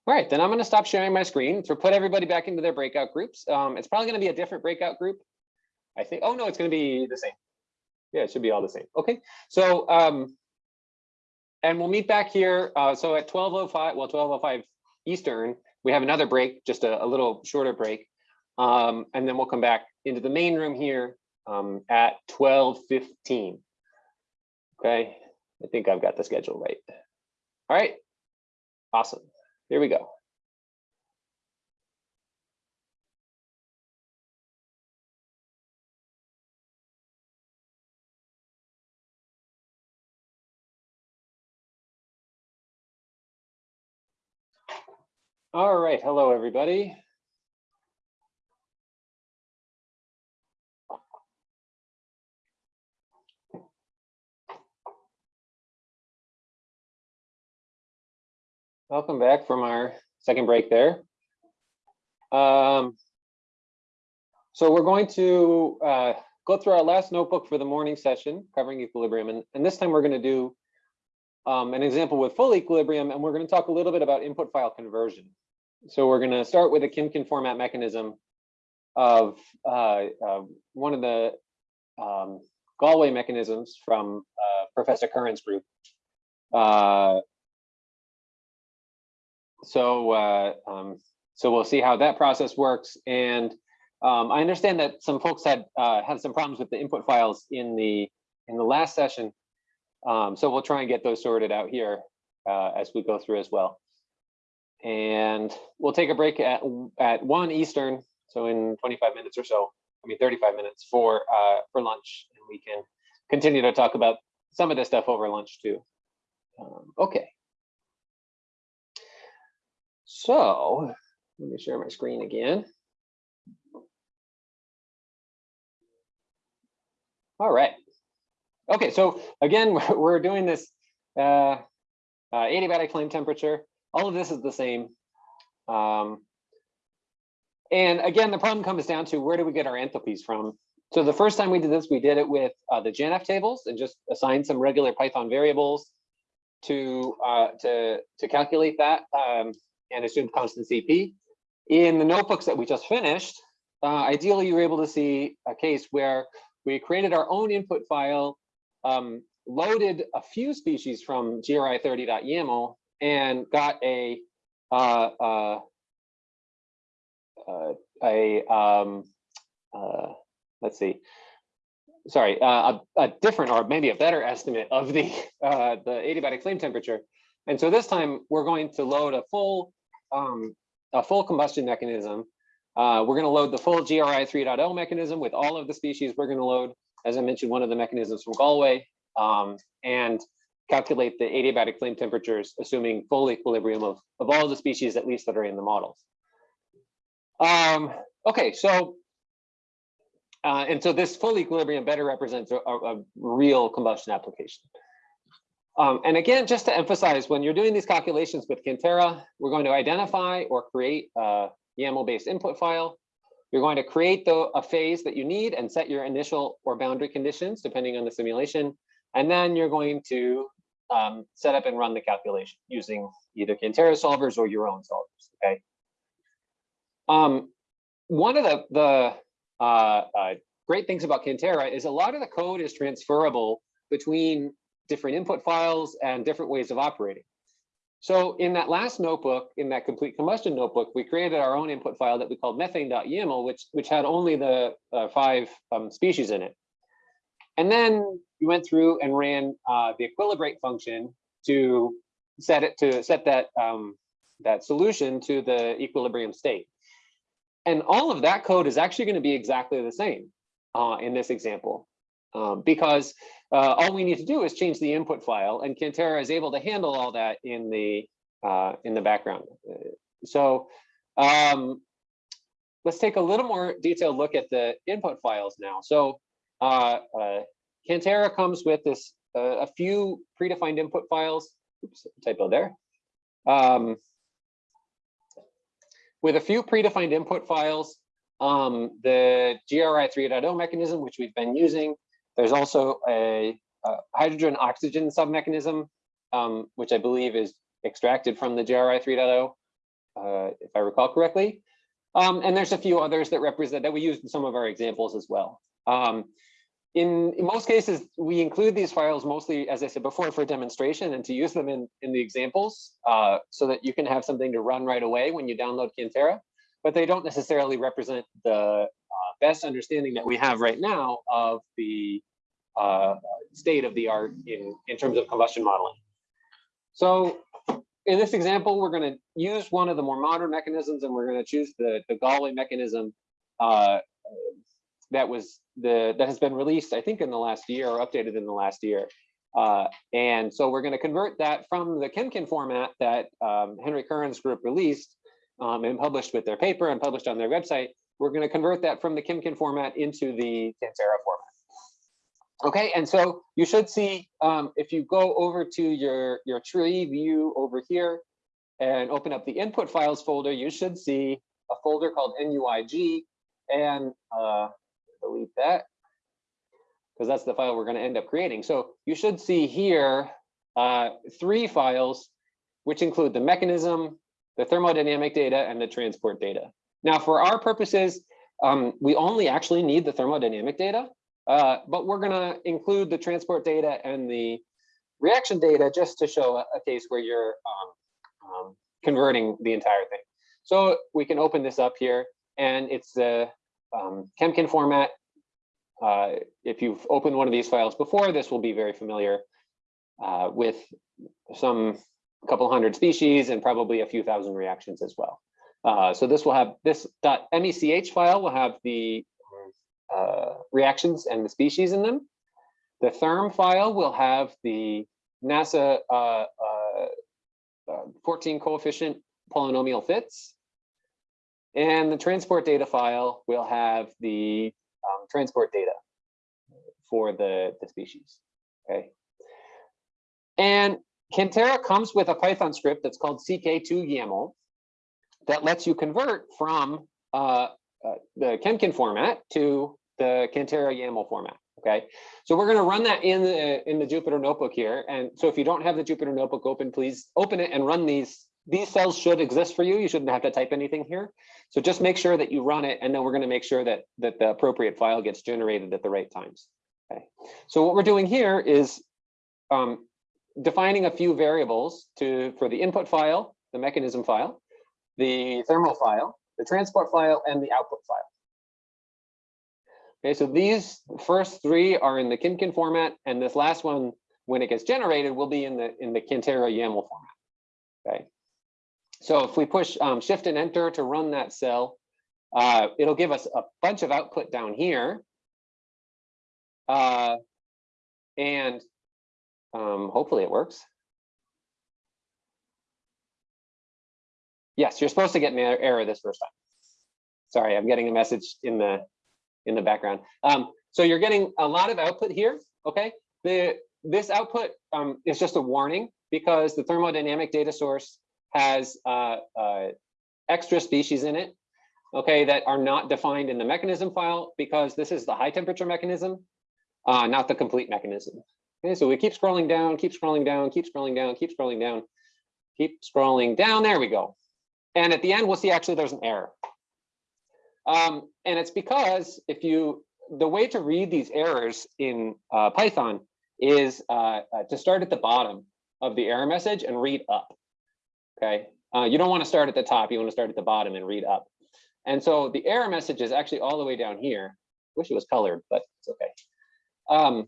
All right, then I'm going to stop sharing my screen to put everybody back into their breakout groups. Um, it's probably going to be a different breakout group. I think, oh no, it's going to be the same. Yeah, it should be all the same. Okay, so um, and we'll meet back here. Uh, so at 12:05, well, 12:05 Eastern, we have another break, just a, a little shorter break, um, and then we'll come back into the main room here um, at 12:15. Okay, I think I've got the schedule right. All right, awesome. Here we go. All right, hello, everybody. Welcome back from our second break there. Um, so we're going to uh, go through our last notebook for the morning session covering equilibrium. And, and this time we're going to do um, an example with full equilibrium, and we're going to talk a little bit about input file conversion. So we're going to start with a Chemkin format mechanism of uh, uh, one of the um, Galway mechanisms from uh, Professor Curran's group. So uh, um, so we'll see how that process works. And um, I understand that some folks had uh, had some problems with the input files in the in the last session. Um, so we'll try and get those sorted out here uh, as we go through as well. And we'll take a break at at one Eastern, so in 25 minutes or so. I mean 35 minutes for uh, for lunch, and we can continue to talk about some of this stuff over lunch too. Um, okay. So let me share my screen again. All right. Okay, so again, we're doing this uh, uh, adiabatic flame temperature. All of this is the same. Um, and again, the problem comes down to where do we get our enthalpies from? So the first time we did this, we did it with uh, the JANAF tables and just assigned some regular Python variables to uh, to to calculate that. Um, and assumed constant CP. In the notebooks that we just finished, uh, ideally you were able to see a case where we created our own input file, um, loaded a few species from gri30.yaml and got a uh, uh, uh, a um, uh, let's see, sorry, uh, a, a, different or maybe a better estimate of the the adiabatic flame temperature. And so this time we're going to load a full um, a full combustion mechanism. Uh, we're going to load the full GRI 3.0 mechanism with all of the species we're going to load, as I mentioned, one of the mechanisms from Galway, um, and calculate the adiabatic flame temperatures, assuming full equilibrium of, of all the species, at least that are in the models. Um, okay, so, uh, and so this full equilibrium better represents a, a real combustion application. Um, and again, just to emphasize, when you're doing these calculations with Cantera, we're going to identify or create a YAML-based input file. You're going to create the, a phase that you need and set your initial or boundary conditions, depending on the simulation. And then you're going to um, set up and run the calculation using either Cantera solvers or your own solvers, okay? Um, one of the, the uh, uh, great things about Cantera is a lot of the code is transferable between different input files and different ways of operating. So in that last notebook, in that complete combustion notebook, we created our own input file that we called methane.yaml, which, which had only the uh, five um, species in it. And then we went through and ran uh, the equilibrate function to set it to set that um, that solution to the equilibrium state. And all of that code is actually going to be exactly the same uh, in this example, um, because uh, all we need to do is change the input file and Cantera is able to handle all that in the uh, in the background. So um, let's take a little more detailed look at the input files now. So uh, uh, Cantera comes with this, uh, a few predefined input files. Oops, typo there. Um, with a few predefined input files, um, the GRI 3.0 mechanism, which we've been using. There's also a, a hydrogen oxygen submechanism, um, which I believe is extracted from the GRI 3.0, uh, if I recall correctly. Um, and there's a few others that represent that we used in some of our examples as well. Um, in, in most cases, we include these files mostly, as I said before, for demonstration and to use them in, in the examples uh, so that you can have something to run right away when you download Cantera, but they don't necessarily represent the uh, best understanding that we have right now of the uh, state of the art in, in terms of combustion modeling. So in this example, we're going to use one of the more modern mechanisms and we're going to choose the, the Galway mechanism uh, that was the that has been released, I think, in the last year or updated in the last year. Uh, and so we're going to convert that from the Chemkin format that um, Henry Curran's group released um, and published with their paper and published on their website. We're going to convert that from the Chemkin format into the Cantera format. Okay, and so you should see um, if you go over to your, your tree view over here and open up the input files folder, you should see a folder called NUIG and uh, delete that because that's the file we're going to end up creating. So you should see here uh, three files, which include the mechanism, the thermodynamic data, and the transport data. Now, for our purposes, um, we only actually need the thermodynamic data, uh, but we're going to include the transport data and the reaction data just to show a, a case where you're um, um, converting the entire thing. So we can open this up here, and it's the um, Chemkin format. Uh, if you've opened one of these files before, this will be very familiar uh, with some couple hundred species and probably a few thousand reactions as well. Uh, so this will have this .mech file will have the uh, reactions and the species in them. The therm file will have the NASA uh, uh, 14 coefficient polynomial fits. And the transport data file will have the um, transport data for the, the species, okay? And Cantera comes with a Python script that's called CK2YAML that lets you convert from uh, uh, the Chemkin format to the Cantera YAML format. Okay, so we're going to run that in the in the Jupyter notebook here. And so if you don't have the Jupyter notebook open, please open it and run these. These cells should exist for you. You shouldn't have to type anything here. So just make sure that you run it, and then we're going to make sure that that the appropriate file gets generated at the right times. Okay, so what we're doing here is um, defining a few variables to for the input file, the mechanism file, the thermal file, the transport file, and the output file. Okay, so these first three are in the Chemkin format, and this last one, when it gets generated, will be in the in the Cantera YAML format. Okay, so if we push um, Shift and Enter to run that cell, uh, it'll give us a bunch of output down here, uh, and um, hopefully it works. Yes, you're supposed to get an error this first time. Sorry, I'm getting a message in the in the background. Um, so you're getting a lot of output here, okay? The, this output um, is just a warning because the thermodynamic data source has uh, uh, extra species in it, okay, that are not defined in the mechanism file because this is the high temperature mechanism, uh, not the complete mechanism. Okay, so we keep scrolling down, keep scrolling down, keep scrolling down, keep scrolling down, keep scrolling down, there we go. And at the end, we'll see actually there's an error. Um, and it's because if you, the way to read these errors in uh, Python is uh, uh, to start at the bottom of the error message and read up. Okay, uh, you don't want to start at the top, you want to start at the bottom and read up. And so the error message is actually all the way down here. Wish it was colored, but it's okay. Um,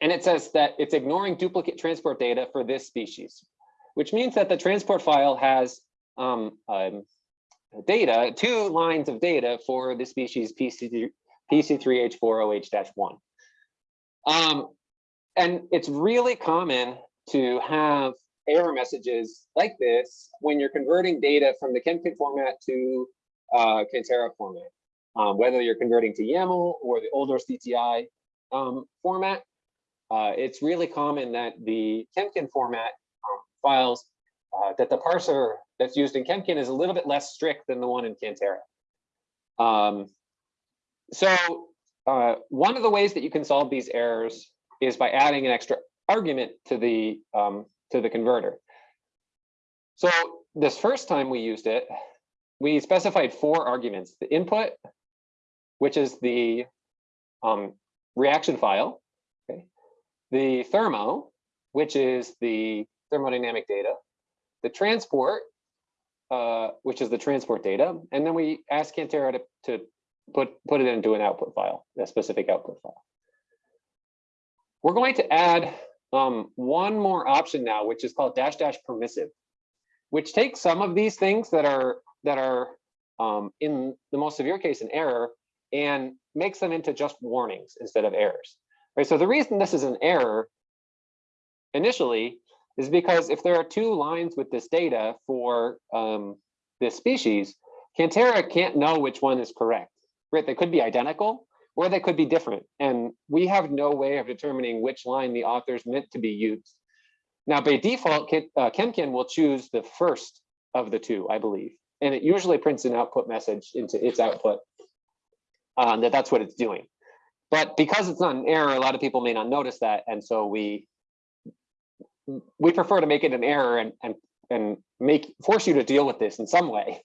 and it says that it's ignoring duplicate transport data for this species, which means that the transport file has um, um, data, two lines of data for the species PC3, PC3H4OH-1. Um, and it's really common to have error messages like this when you're converting data from the Chemkin format to uh, Cantera format. Um, whether you're converting to YAML or the older CTI um, format, uh, it's really common that the Chemkin format um, files uh, that the parser that's used in Chemkin is a little bit less strict than the one in Cantera. Um, so uh, one of the ways that you can solve these errors is by adding an extra argument to the um, to the converter. So this first time we used it, we specified four arguments: the input, which is the um, reaction file, okay, the thermo, which is the thermodynamic data, the transport, uh, which is the transport data, and then we ask Cantera to, to put put it into an output file, a specific output file. We're going to add um, one more option now, which is called dash dash permissive, which takes some of these things that are that are um, in the most severe case an error and makes them into just warnings instead of errors. Right. So the reason this is an error initially is because if there are two lines with this data for um, this species, Cantera can't know which one is correct. Right. They could be identical or they could be different. And we have no way of determining which line the authors meant to be used. Now, by default, Kem- uh, Chemkin will choose the first of the two, I believe. And it usually prints an output message into its output um, that that's what it's doing. But because it's not an error, a lot of people may not notice that. And so we we prefer to make it an error and and and make force you to deal with this in some way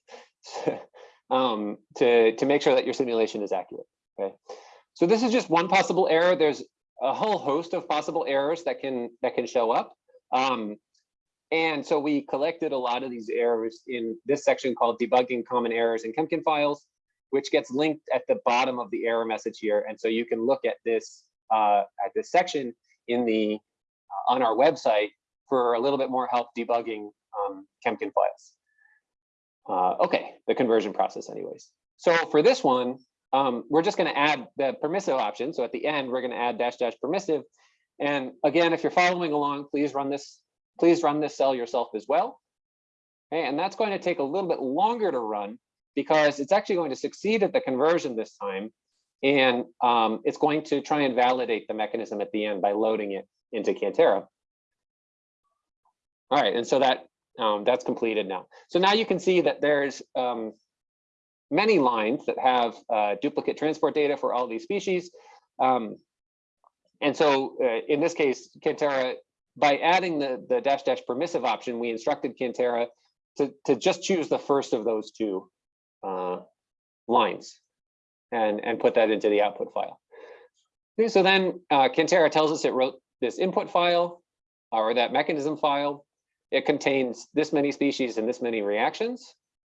um, to to make sure that your simulation is accurate. Okay, so this is just one possible error. There's a whole host of possible errors that can that can show up. Um, and so we collected a lot of these errors in this section called debugging common errors in Chemkin files, which gets linked at the bottom of the error message here. And so you can look at this uh, at this section in the on our website for a little bit more help debugging um, Chemkin files. Uh, okay, the conversion process anyways. So for this one, um, we're just gonna add the permissive option. So at the end, we're gonna add dash dash permissive. And again, if you're following along, please run this, please run this cell yourself as well. Okay, and that's going to take a little bit longer to run because it's actually going to succeed at the conversion this time. And um, it's going to try and validate the mechanism at the end by loading it into Cantera. All right, and so that um, that's completed now. So now you can see that there's um, many lines that have uh, duplicate transport data for all these species. Um, and so uh, in this case, Cantera, by adding the, the dash dash permissive option, we instructed Cantera to, to just choose the first of those two uh, lines and, and put that into the output file. So then uh, Cantera tells us it wrote this input file or that mechanism file. It contains this many species and this many reactions.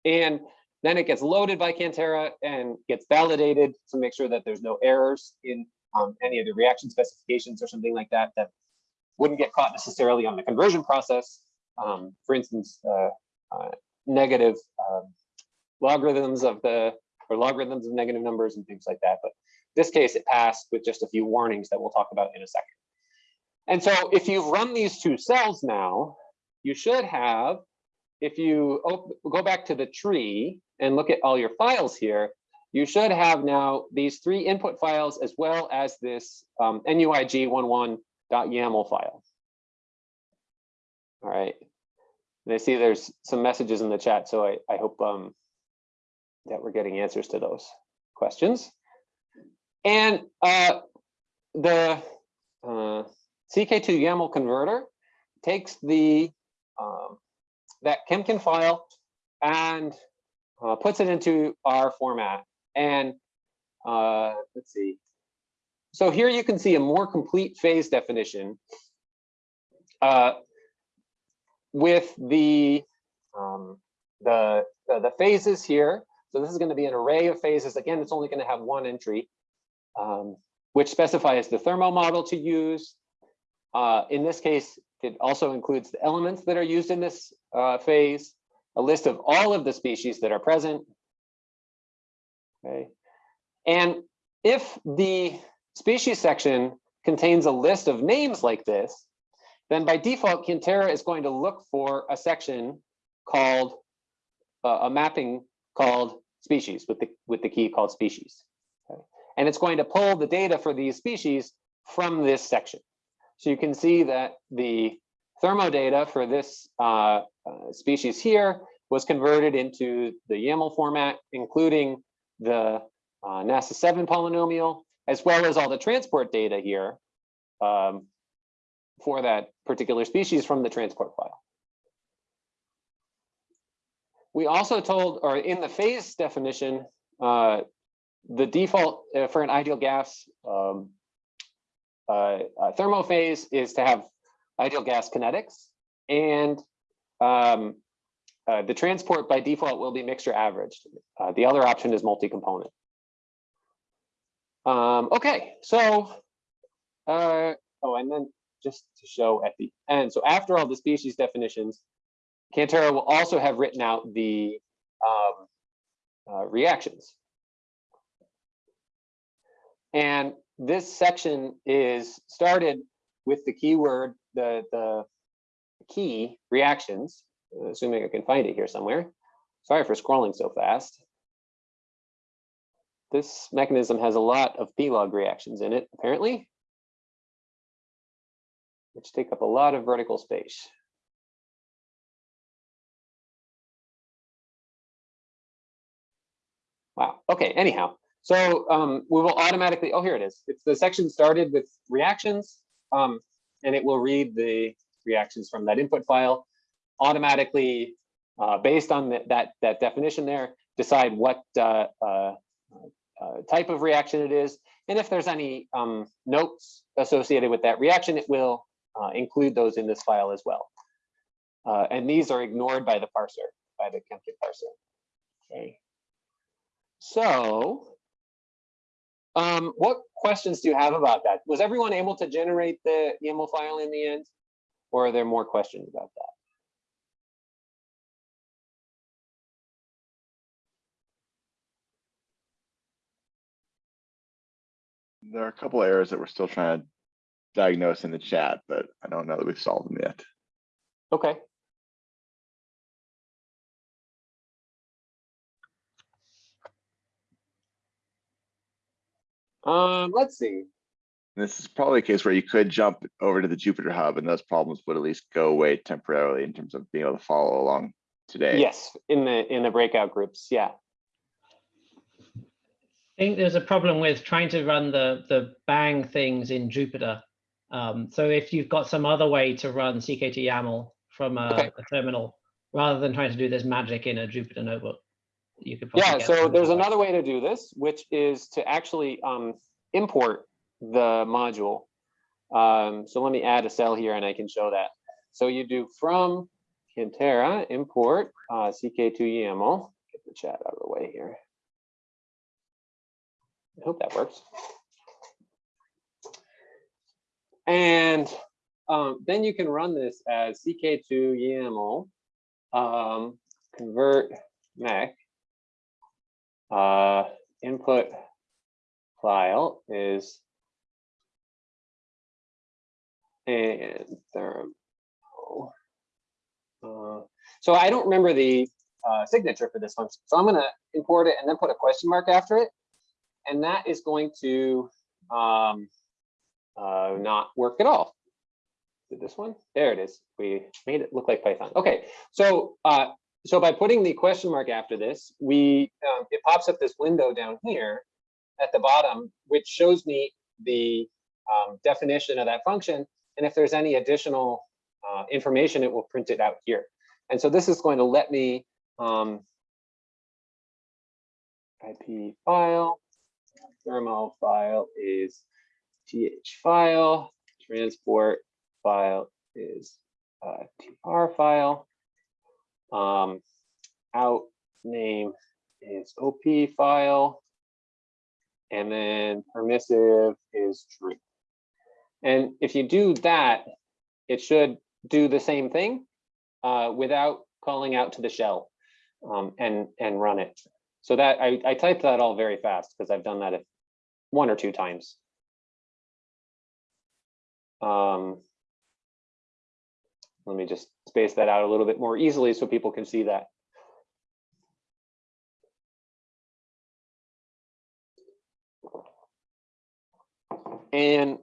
And then it gets loaded by Cantera and gets validated to make sure that there's no errors in um, any of the reaction specifications or something like that that wouldn't get caught necessarily on the conversion process. Um, for instance, uh, uh, negative um, logarithms of the or logarithms of negative numbers and things like that. But this case, it passed with just a few warnings that we'll talk about in a second. And so if you've run these two cells now, you should have, if you go back to the tree and look at all your files here, you should have now these three input files as well as this um, nuig11.yaml file. All right. And I see there's some messages in the chat, so I, I hope um, that we're getting answers to those questions. And uh, the uh, CK2 YAML converter takes the um, that Chemkin file and uh, puts it into our format. And uh, let's see. So here you can see a more complete phase definition uh, with the, um, the, the, the phases here. So this is going to be an array of phases. Again, it's only going to have one entry, um, which specifies the thermo model to use. Uh, in this case, it also includes the elements that are used in this uh, phase, a list of all of the species that are present. Okay. And if the species section contains a list of names like this, then by default, Cantera is going to look for a section called uh, a mapping called species with the, with the key called species. Okay. And it's going to pull the data for these species from this section. So you can see that the thermo data for this uh, uh, species here was converted into the YAML format, including the uh, NASA 7 polynomial, as well as all the transport data here um, for that particular species from the transport file. We also told, or in the phase definition, uh, the default uh, for an ideal gas um, uh, uh, thermophase is to have ideal gas kinetics and um, uh, the transport by default will be mixture averaged. Uh, the other option is multi-component. Um, okay, so, uh, oh, and then just to show at the end, so after all the species definitions, Cantera will also have written out the um, uh, reactions. And this section is started with the keyword, the, the key reactions, assuming I can find it here somewhere. Sorry for scrolling so fast. This mechanism has a lot of p-log reactions in it, apparently, which take up a lot of vertical space. Wow, okay, anyhow, so um, we will automatically, oh, here it is. It's the section started with reactions, um, and it will read the reactions from that input file automatically, uh, based on that, that, that definition there, decide what uh, uh, uh, type of reaction it is. And if there's any um, notes associated with that reaction, it will uh, include those in this file as well. Uh, and these are ignored by the parser, by the Chemkin parser. Okay. So, um, what questions do you have about that? Was everyone able to generate the YAML file in the end? Or are there more questions about that?
There are a couple errors that we're still trying to diagnose in the chat, but I don't know that we've solved them yet.
Okay. Um, let's see.
This is probably a case where you could jump over to the Jupyter Hub and those problems would at least go away temporarily in terms of being able to follow along today.
Yes, in the in the breakout groups. Yeah.
I think there's a problem with trying to run the the bang things in Jupyter. Um, so if you've got some other way to run CK2 YAML from a,
Okay.
a terminal, rather than trying to do this magic in a Jupyter notebook, you could.
Yeah, so there's
other
another way to do this, which is to actually um, import the module. Um, so let me add a cell here and I can show that. So you do from Cantera import uh, CK2 YAML. Get the chat out of the way here. I hope that works. And um, then you can run this as CK2 YAML um, convert mech uh, input file is and thermo. Uh, so I don't remember the uh, signature for this function. So I'm going to import it and then put a question mark after it. And that is going to um, uh, not work at all. Did this one? There it is. We made it look like Python. Okay, so uh, so by putting the question mark after this, we um, it pops up this window down here at the bottom, which shows me the um, definition of that function. And if there's any additional uh, information, it will print it out here. And so this is going to let me um, IP file, thermal file is th file, transport file is uh, tr file. Um, out name is op file. And then permissive is true. And if you do that, it should do the same thing uh, without calling out to the shell um, and, and run it. So that I, I typed that all very fast because I've done that one or two times. Um, let me just space that out a little bit more easily so people can see that. And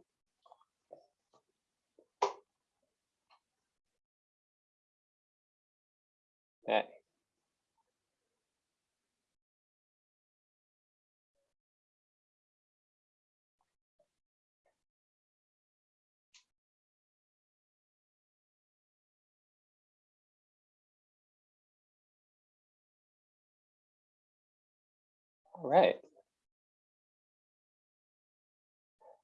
All right.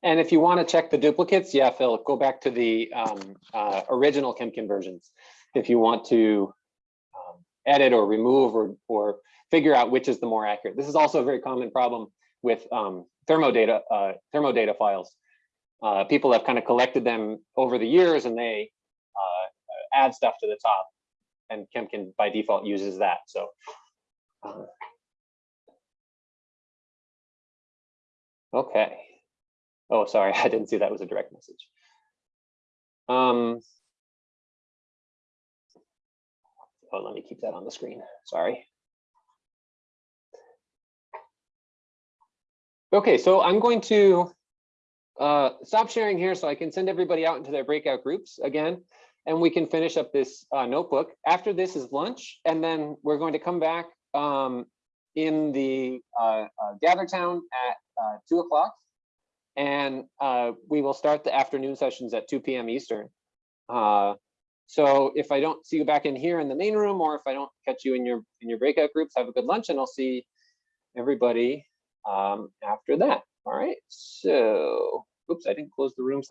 And if you want to check the duplicates, yeah, Phil, go back to the um, uh, original Chemkin versions. If you want to um, edit or remove or, or figure out which is the more accurate. This is also a very common problem with um, thermodata, uh, thermodata files. Uh, people have kind of collected them over the years and they uh, add stuff to the top and Chemkin by default uses that. So Okay. Oh, sorry, I didn't see that was a direct message. Um. Oh, let me keep that on the screen. Sorry. Okay, so I'm going to uh, stop sharing here so I can send everybody out into their breakout groups again, and we can finish up this uh, notebook. After this is lunch, and then we're going to come back um, in the uh, uh, Gather Town at uh, two o'clock. And uh, we will start the afternoon sessions at 2 p.m. Eastern. Uh, so if I don't see you back in here in the main room, or if I don't catch you in your in your breakout groups, have a good lunch, and I'll see everybody um, after that. All right. So, oops, I didn't close the room.